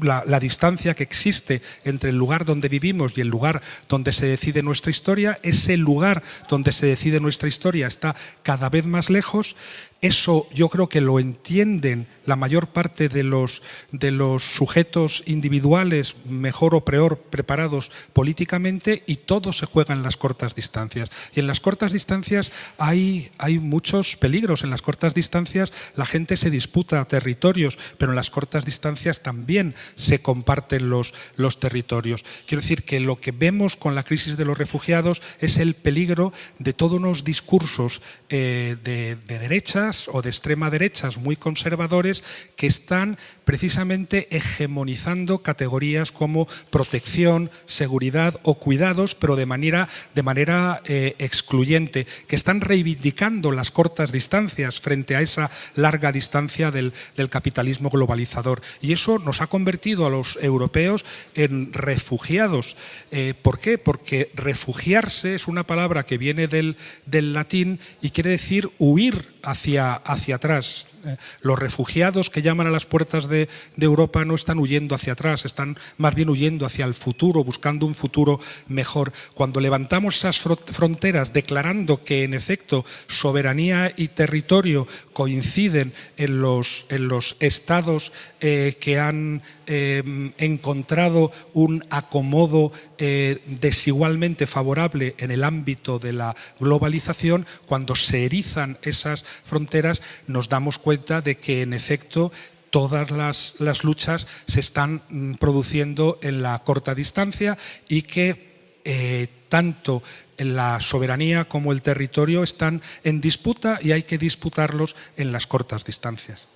la, distancia que existe entre el lugar donde vivimos y el lugar donde se decide nuestra historia, ese lugar donde se decide nuestra historia está cada vez más lejos, eso yo creo que lo entienden la mayor parte de los, de los sujetos individuales mejor o peor preparados políticamente y todo se juega en las cortas distancias. Y en las cortas distancias hay, hay muchos peligros. En las cortas distancias la gente se disputa territorios, pero en las cortas distancias también también se comparten los, los territorios. Quiero decir que lo que vemos con la crisis de los refugiados es el peligro de todos unos discursos eh, de, de derechas o de extrema derechas muy conservadores que están precisamente hegemonizando categorías como protección, seguridad o cuidados, pero de manera, de manera eh, excluyente, que están reivindicando las cortas distancias frente a esa larga distancia del, capitalismo globalizador. Y eso nos ha convertido a los europeos en refugiados. Eh, ¿Por qué? Porque refugiarse es una palabra que viene del, latín y quiere decir huir hacia, hacia atrás. Eh, los refugiados que llaman a las puertas de, Europa no están huyendo hacia atrás, están más bien huyendo hacia el futuro, buscando un futuro mejor. Cuando levantamos esas fronteras declarando que en efecto soberanía y territorio coinciden en los, en los estados eh, que han em, encontrado un acomodo eh, desigualmente favorable en el ámbito de la globalización, cuando se erizan esas fronteras nos damos cuenta de que en efecto todas las, luchas se están mm, produciendo en la corta distancia y que eh, tanto la soberanía como el territorio están en disputa y hay que disputarlos en las cortas distancias.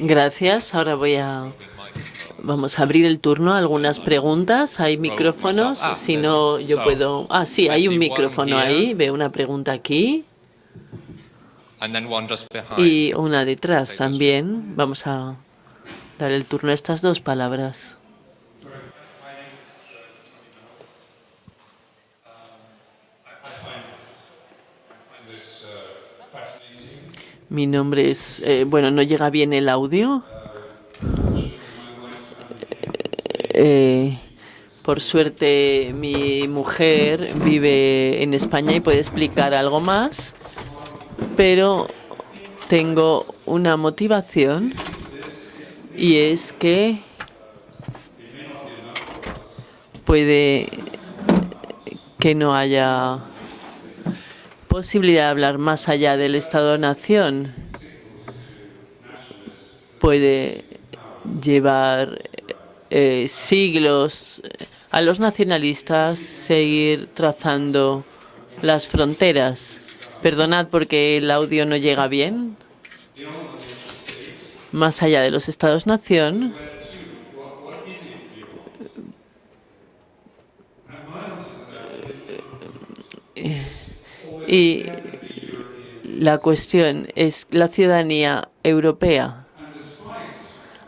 Gracias. Ahora voy a Vamos a abrir el turno a algunas preguntas. ¿Hay micrófonos? Ah, si no, yo puedo... Ah, sí, hay un micrófono ahí. Veo una pregunta aquí. Y una detrás también. Vamos a dar el turno a estas dos palabras. Mi nombre es... Eh, bueno, ¿no llega bien el audio? Eh, por suerte mi mujer vive en España y puede explicar algo más, pero tengo una motivación y es que puede que no haya posibilidad de hablar más allá del Estado-Nación. Puede llevar eh, siglos a los nacionalistas seguir trazando las fronteras. Perdonad porque el audio no llega bien. Más allá de los estados-nación, y la cuestión es la ciudadanía europea.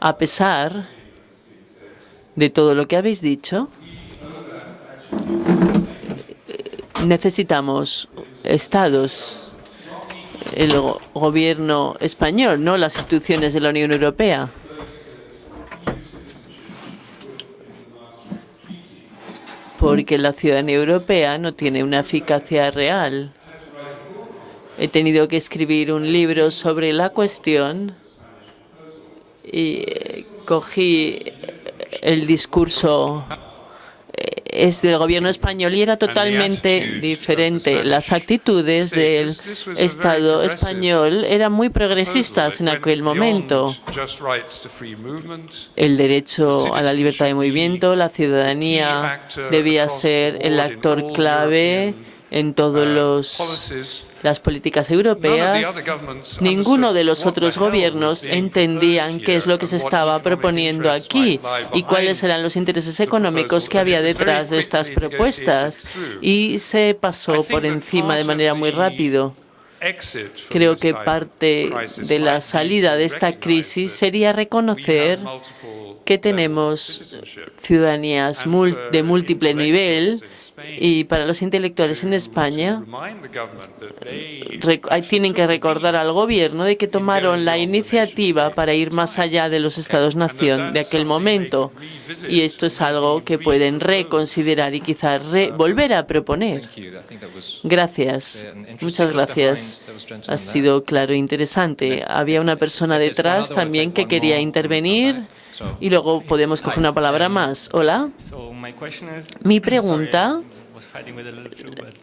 A pesar de todo lo que habéis dicho, necesitamos estados, el gobierno español, no las instituciones de la Unión Europea. Porque la ciudadanía europea no tiene una eficacia real. He tenido que escribir un libro sobre la cuestión y eh, cogí el discurso es del gobierno español y era totalmente diferente. Las actitudes del Estado español eran muy progresistas en aquel momento. El derecho a la libertad de movimiento, la ciudadanía debía ser el actor clave en todos uh, las políticas europeas, ninguno de los otros gobiernos entendían qué es lo que se estaba proponiendo aquí y cuáles eran los intereses económicos que había detrás de estas propuestas y se pasó por encima de manera muy rápido. Creo que parte de la salida de esta crisis sería reconocer que tenemos ciudadanías de múltiple nivel y para los intelectuales en España, tienen que recordar al gobierno de que tomaron la iniciativa para ir más allá de los estados-nación de aquel momento. Y esto es algo que pueden reconsiderar y quizás volver a proponer. Gracias. Muchas gracias. Ha sido claro e interesante. Había una persona detrás también que quería intervenir. Y luego podemos coger una palabra más. Hola. Mi pregunta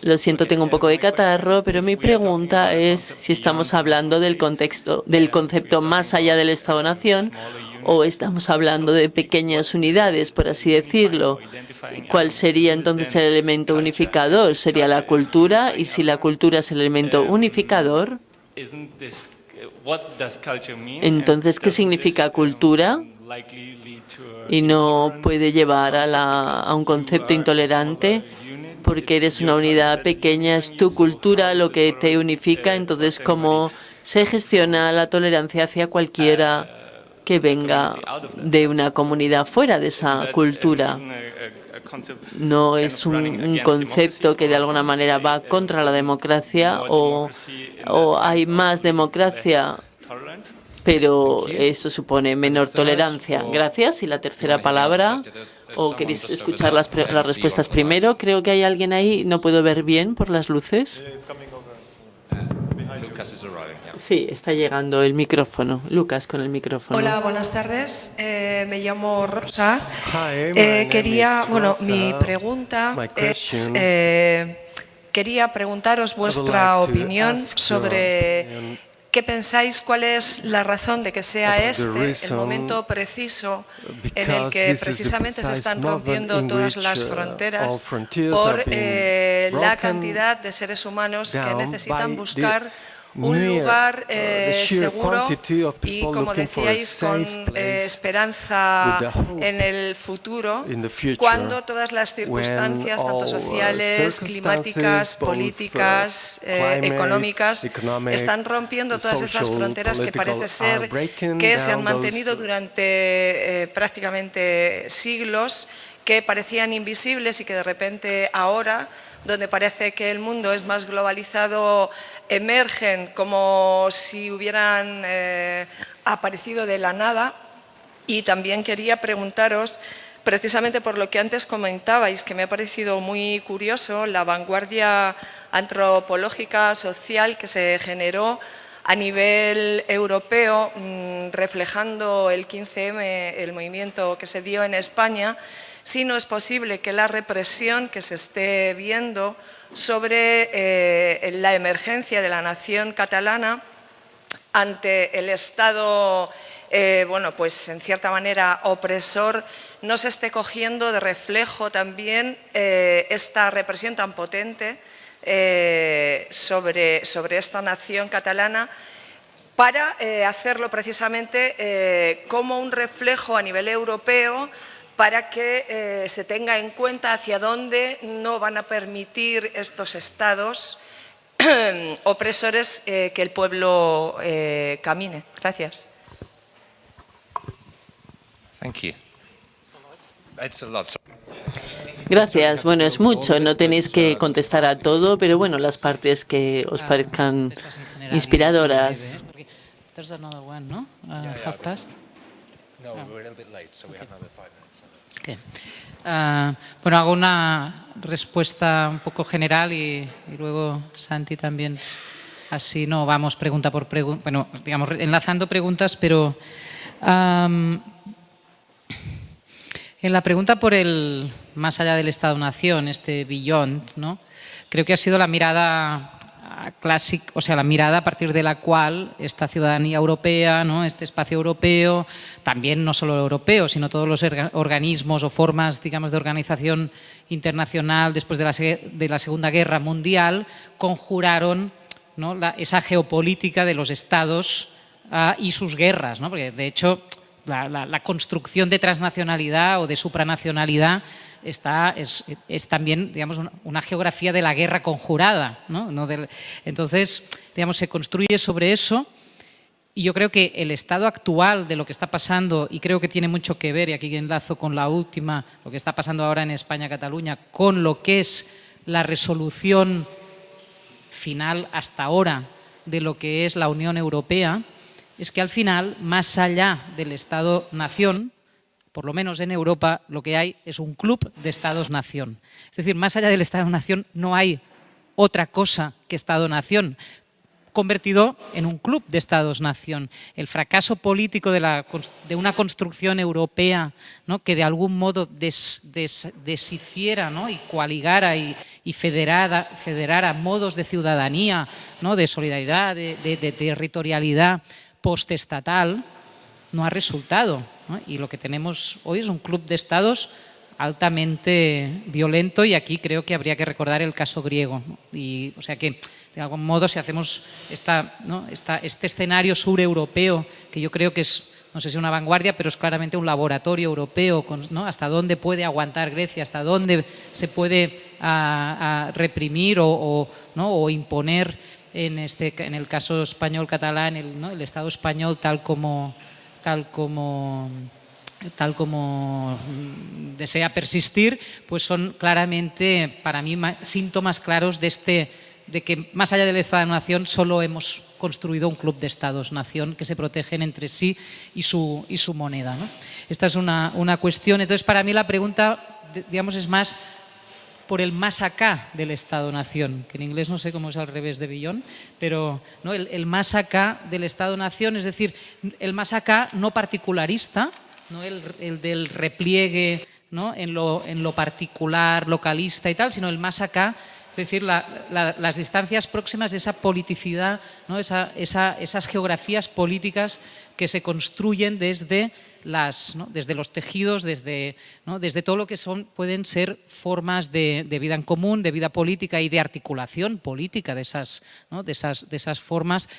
Lo siento, tengo un poco de catarro, pero mi pregunta es si estamos hablando del contexto, del concepto más allá del Estado-Nación o estamos hablando de pequeñas unidades, por así decirlo. ¿Cuál sería entonces el elemento unificador? ¿Sería la cultura? Y si la cultura es el elemento unificador, entonces, ¿qué significa cultura? Y no puede llevar a, a un concepto intolerante porque eres una unidad pequeña, es tu cultura lo que te unifica, entonces cómo se gestiona la tolerancia hacia cualquiera que venga de una comunidad fuera de esa cultura. No es un, concepto que de alguna manera va contra la democracia o, o hay más democracia pero eso supone menor tolerancia. Gracias. Y la tercera palabra, ¿o queréis escuchar las, las respuestas primero? Creo que hay alguien ahí, no puedo ver bien por las luces. Sí, está llegando el micrófono. Lucas, con el micrófono. Hola, buenas tardes. Eh, me llamo Rosa. Eh, quería, bueno, mi pregunta es, eh, quería preguntaros vuestra opinión sobre ¿Qué pensáis? ¿Cuál es la razón de que sea este el momento preciso en el que precisamente se están rompiendo todas las uh, fronteras por eh, la cantidad de seres humanos que necesitan buscar un lugar uh, eh, seguro y, como decíais, con eh, esperanza en el futuro, cuando todas las circunstancias, tanto uh, sociales, climáticas, políticas, eh, económicas, están rompiendo todas esas fronteras que parece ser que se han mantenido durante prácticamente siglos, que parecían invisibles y que de repente ahora, donde parece que el mundo es más globalizado, emergen como si hubieran eh, aparecido de la nada. Y también quería preguntaros precisamente por lo que antes comentabais, que me ha parecido muy curioso, la vanguardia antropológica, social que se generó a nivel europeo, mm, reflejando el 15M, el movimiento que se dio en España, si no es posible que la represión que se esté viendo sobre eh, la emergencia de la nación catalana ante el Estado, eh, bueno, pues en cierta manera opresor, no se esté cogiendo de reflejo también eh, esta represión tan potente sobre, sobre esta nación catalana para hacerlo precisamente como un reflejo a nivel europeo para que eh, se tenga en cuenta hacia dónde no van a permitir estos estados opresores eh, que el pueblo eh, camine. Gracias. Gracias. Bueno, es mucho, no tenéis que contestar a todo, pero bueno, las partes que os parezcan inspiradoras. Ah, bueno, hago una respuesta un poco general y, luego Santi también, así no vamos pregunta por pregunta, bueno, digamos, enlazando preguntas, pero en la pregunta por el más allá del Estado-Nación, este Beyond, ¿no? creo que ha sido la mirada clásica, o sea, la mirada a partir de la cual esta ciudadanía europea, ¿no? este espacio europeo, también no solo europeo, sino todos los organismos o formas, digamos, de organización internacional después de la, de la Segunda Guerra Mundial, conjuraron esa geopolítica de los estados ah, y sus guerras, ¿no? porque de hecho la, construcción de transnacionalidad o de supranacionalidad está, es, también digamos, una geografía de la guerra conjurada. ¿no? entonces, digamos, se construye sobre eso y yo creo que el estado actual de lo que está pasando, y creo que tiene mucho que ver, y aquí enlazo con la última, lo que está pasando ahora en España-Cataluña, con lo que es la resolución final hasta ahora de lo que es la Unión Europea, es que al final, más allá del Estado-nación, por lo menos en Europa, lo que hay es un club de Estados-nación. Es decir, más allá del Estado-nación no hay otra cosa que Estado-nación, convertido en un club de Estados-nación. El fracaso político de, de una construcción europea ¿no? que de algún modo deshiciera y coaligara y, y federara, modos de ciudadanía, ¿no? de solidaridad, de, territorialidad postestatal, no ha resultado. Y lo que tenemos hoy es un club de estados altamente violento y aquí creo que habría que recordar el caso griego. Y, o sea que, de algún modo, si hacemos esta, este escenario sureuropeo, que yo creo que es, no sé si una vanguardia, pero es claramente un laboratorio europeo, ¿no? hasta dónde puede aguantar Grecia, hasta dónde se puede reprimir o, ¿no? o, imponer, en, este, en el caso español-catalán, el Estado español tal como, tal como tal como mm, desea persistir, pues son claramente para mí síntomas claros de, este, de que más allá del Estado-Nación solo hemos construido un club de Estados-Nación que se protegen entre sí y su, y su moneda. Esta es una, una cuestión. Entonces, para mí la pregunta, digamos, es más por el más acá del Estado-Nación, que en inglés no sé cómo es al revés de Billón, pero ¿no? el, más acá del Estado-Nación, es decir, el más acá no particularista, no el, del repliegue ¿no? en, lo, en, lo, particular, localista y tal, sino el más acá, es decir, las distancias próximas esa politicidad, ¿no? esa, esas geografías políticas que se construyen desde los tejidos, desde, todo lo que son, pueden ser formas de, vida en común, de vida política y de articulación política de esas, formas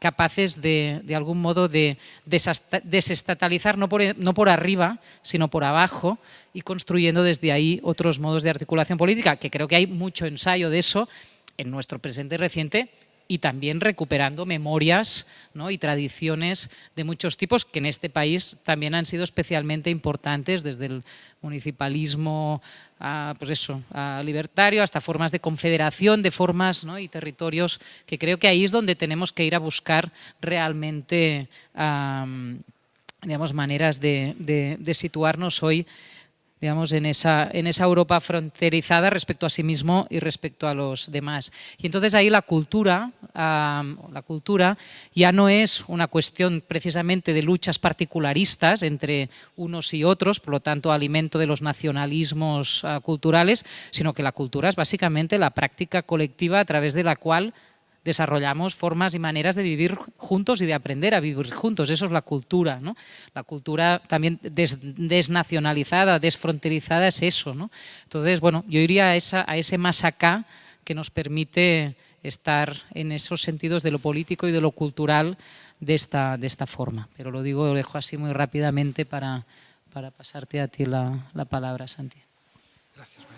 capaces de, de, algún modo de desestatalizar, no por, no por arriba, sino por abajo, y construyendo desde ahí otros modos de articulación política, que creo que hay mucho ensayo de eso en nuestro presente reciente, y también recuperando memorias y tradiciones de muchos tipos que en este país también han sido especialmente importantes desde el municipalismo a, pues eso, libertario hasta formas de confederación de formas y territorios que creo que ahí es donde tenemos que ir a buscar realmente digamos, maneras de situarnos hoy digamos, en esa, en esa Europa fronterizada respecto a sí mismo y respecto a los demás. Y entonces ahí la cultura, la cultura ya no es una cuestión precisamente de luchas particularistas entre unos y otros, por lo tanto alimento de los nacionalismos ah, culturales, sino que la cultura es básicamente la práctica colectiva a través de la cual desarrollamos formas y maneras de vivir juntos y de aprender a vivir juntos. Eso es la cultura. ¿no? La cultura también desnacionalizada, desfronterizada es eso. ¿no? Entonces, bueno, yo iría a, esa, a ese más acá que nos permite estar en esos sentidos de lo político y de lo cultural de esta, de esta forma. Pero lo digo, lo dejo así muy rápidamente para, para pasarte a ti la, la palabra, Santi. Gracias.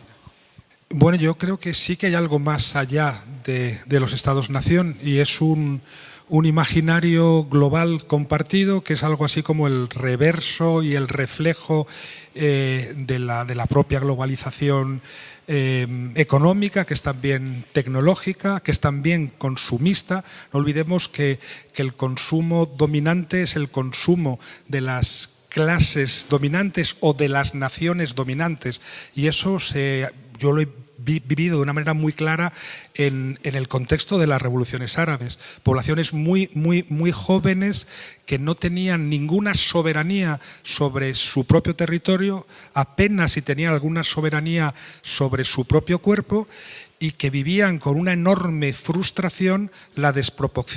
Bueno, yo creo que sí que hay algo más allá de, los Estados-nación y es un, imaginario global compartido que es algo así como el reverso y el reflejo eh, de, la, propia globalización eh, económica, que es también tecnológica, que es también consumista. No olvidemos que, que el consumo dominante es el consumo de las clases dominantes o de las naciones dominantes y eso se yo lo he vivido de una manera muy clara en, el contexto de las revoluciones árabes. Poblaciones muy, muy, muy jóvenes que no tenían ninguna soberanía sobre su propio territorio, apenas si tenían alguna soberanía sobre su propio cuerpo y que vivían con una enorme frustración la,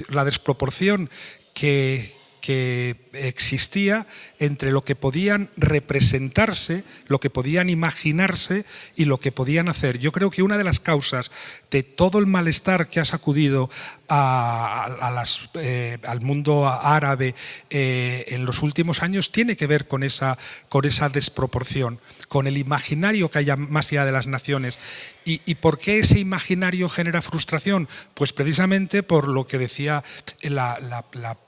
la desproporción que, que existía entre lo que podían representarse, lo que podían imaginarse y lo que podían hacer. Yo creo que una de las causas de todo el malestar que ha sacudido eh, al mundo árabe eh, en los últimos años tiene que ver con esa, con esa desproporción, con el imaginario que haya más allá de las naciones. ¿Y, por qué ese imaginario genera frustración? Pues precisamente por lo que decía la,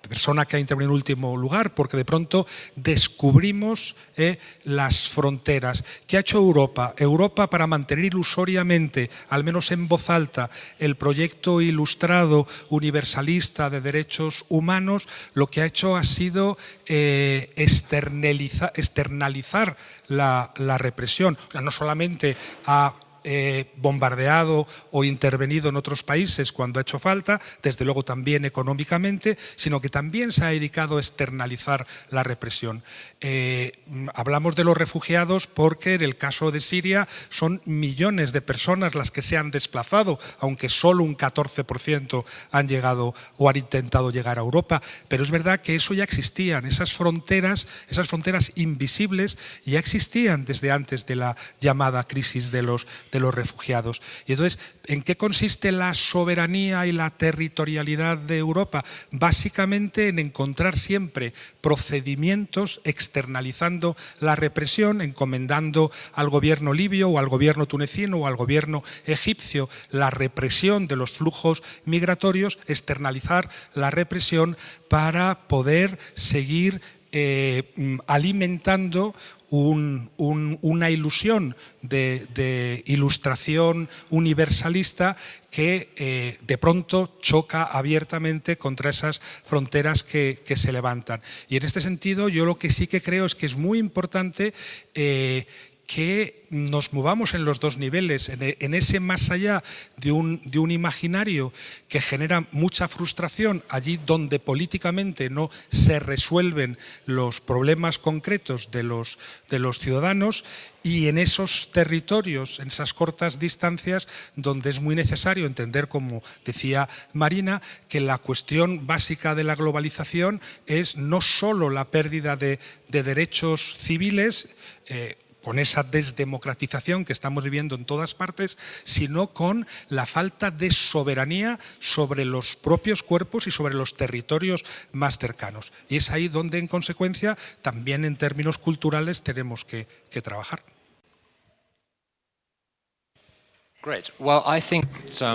persona que ha intervenido en último lugar, porque de pronto descubrimos eh, las fronteras. ¿Qué ha hecho Europa? Europa para mantener ilusoriamente, al menos en voz alta, el proyecto ilustrado universalista de derechos humanos, lo que ha hecho ha sido eh, externalizar la, represión. No solamente ha eh, bombardeado o intervenido en otros países cuando ha hecho falta, desde luego también económicamente, sino que también se ha dedicado a externalizar la represión. Eh, hablamos de los refugiados porque en el caso de Siria son millones de personas las que se han desplazado, aunque solo un 14% han llegado o han intentado llegar a Europa, pero es verdad que eso ya existían, esas fronteras, esas fronteras invisibles ya existían desde antes de la llamada crisis de los, de los refugiados. Y entonces, ¿en qué consiste la soberanía y la territorialidad de Europa? Básicamente en encontrar siempre procedimientos externalizando la represión, encomendando al gobierno libio o al gobierno tunecino o al gobierno egipcio la represión de los flujos migratorios, externalizar la represión para poder seguir eh, mm, alimentando una ilusión de, ilustración universalista que eh, de pronto choca abiertamente contra esas fronteras que, se levantan. Y en este sentido yo lo que sí que creo es que es muy importante eh, que nos movamos en los dos niveles, en, ese más allá de un, imaginario que genera mucha frustración, allí donde políticamente no se resuelven los problemas concretos de los, de los ciudadanos y en esos territorios, en esas cortas distancias, donde es muy necesario entender, como decía Marina, que la cuestión básica de la globalización es no solo la pérdida de, derechos civiles, eh, con esa desdemocratización que estamos viviendo en todas partes, sino con la falta de soberanía sobre los propios cuerpos y sobre los territorios más cercanos. Y es ahí donde, en consecuencia, también en términos culturales tenemos que, trabajar.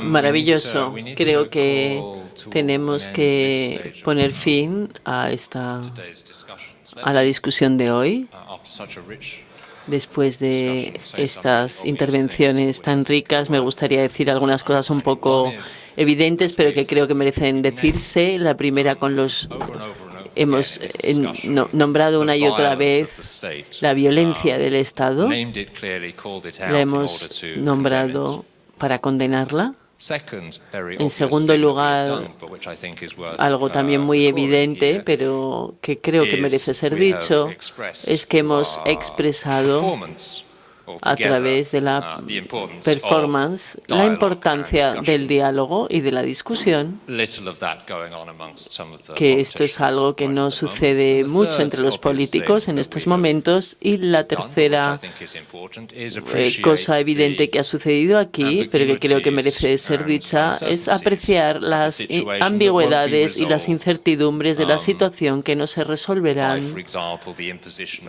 Maravilloso. Creo que tenemos que poner fin a esta a la discusión de hoy Después de estas intervenciones tan ricas, me gustaría decir algunas cosas un poco evidentes, pero que creo que merecen decirse. La primera con los hemos eh, nombrado una y otra vez la violencia del Estado. La hemos nombrado para condenarla. En segundo lugar, algo también muy uh, evidente, pero que creo que merece ser dicho, es que hemos expresado a través de la uh, performance la importancia del diálogo y de la discusión, que esto es algo que no sucede mucho entre los políticos en estos momentos. Y la tercera eh, cosa evidente que ha sucedido aquí, pero que creo que merece ser dicha, es apreciar las ambigüedades y las incertidumbres de la um, situación que no se resolverán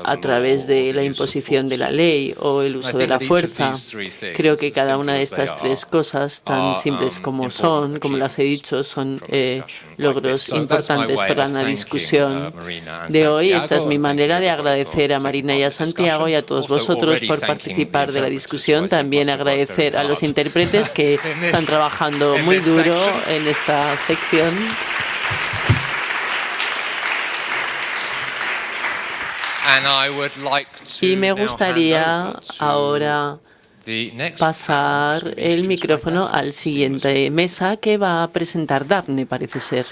a través de la imposición de la ley o el uso de la fuerza. Creo que cada una de estas tres cosas, tan simples um, como son, como las he dicho, son eh, logros importantes para la discusión uh, de hoy. Esta es mi manera de agradecer a Marina y a Santiago y a todos vosotros por participar de la discusión. También agradecer a los intérpretes que están trabajando muy duro en esta sección. Y me gustaría ahora pasar el micrófono al siguiente mesa que va a presentar Daphne, parece ser.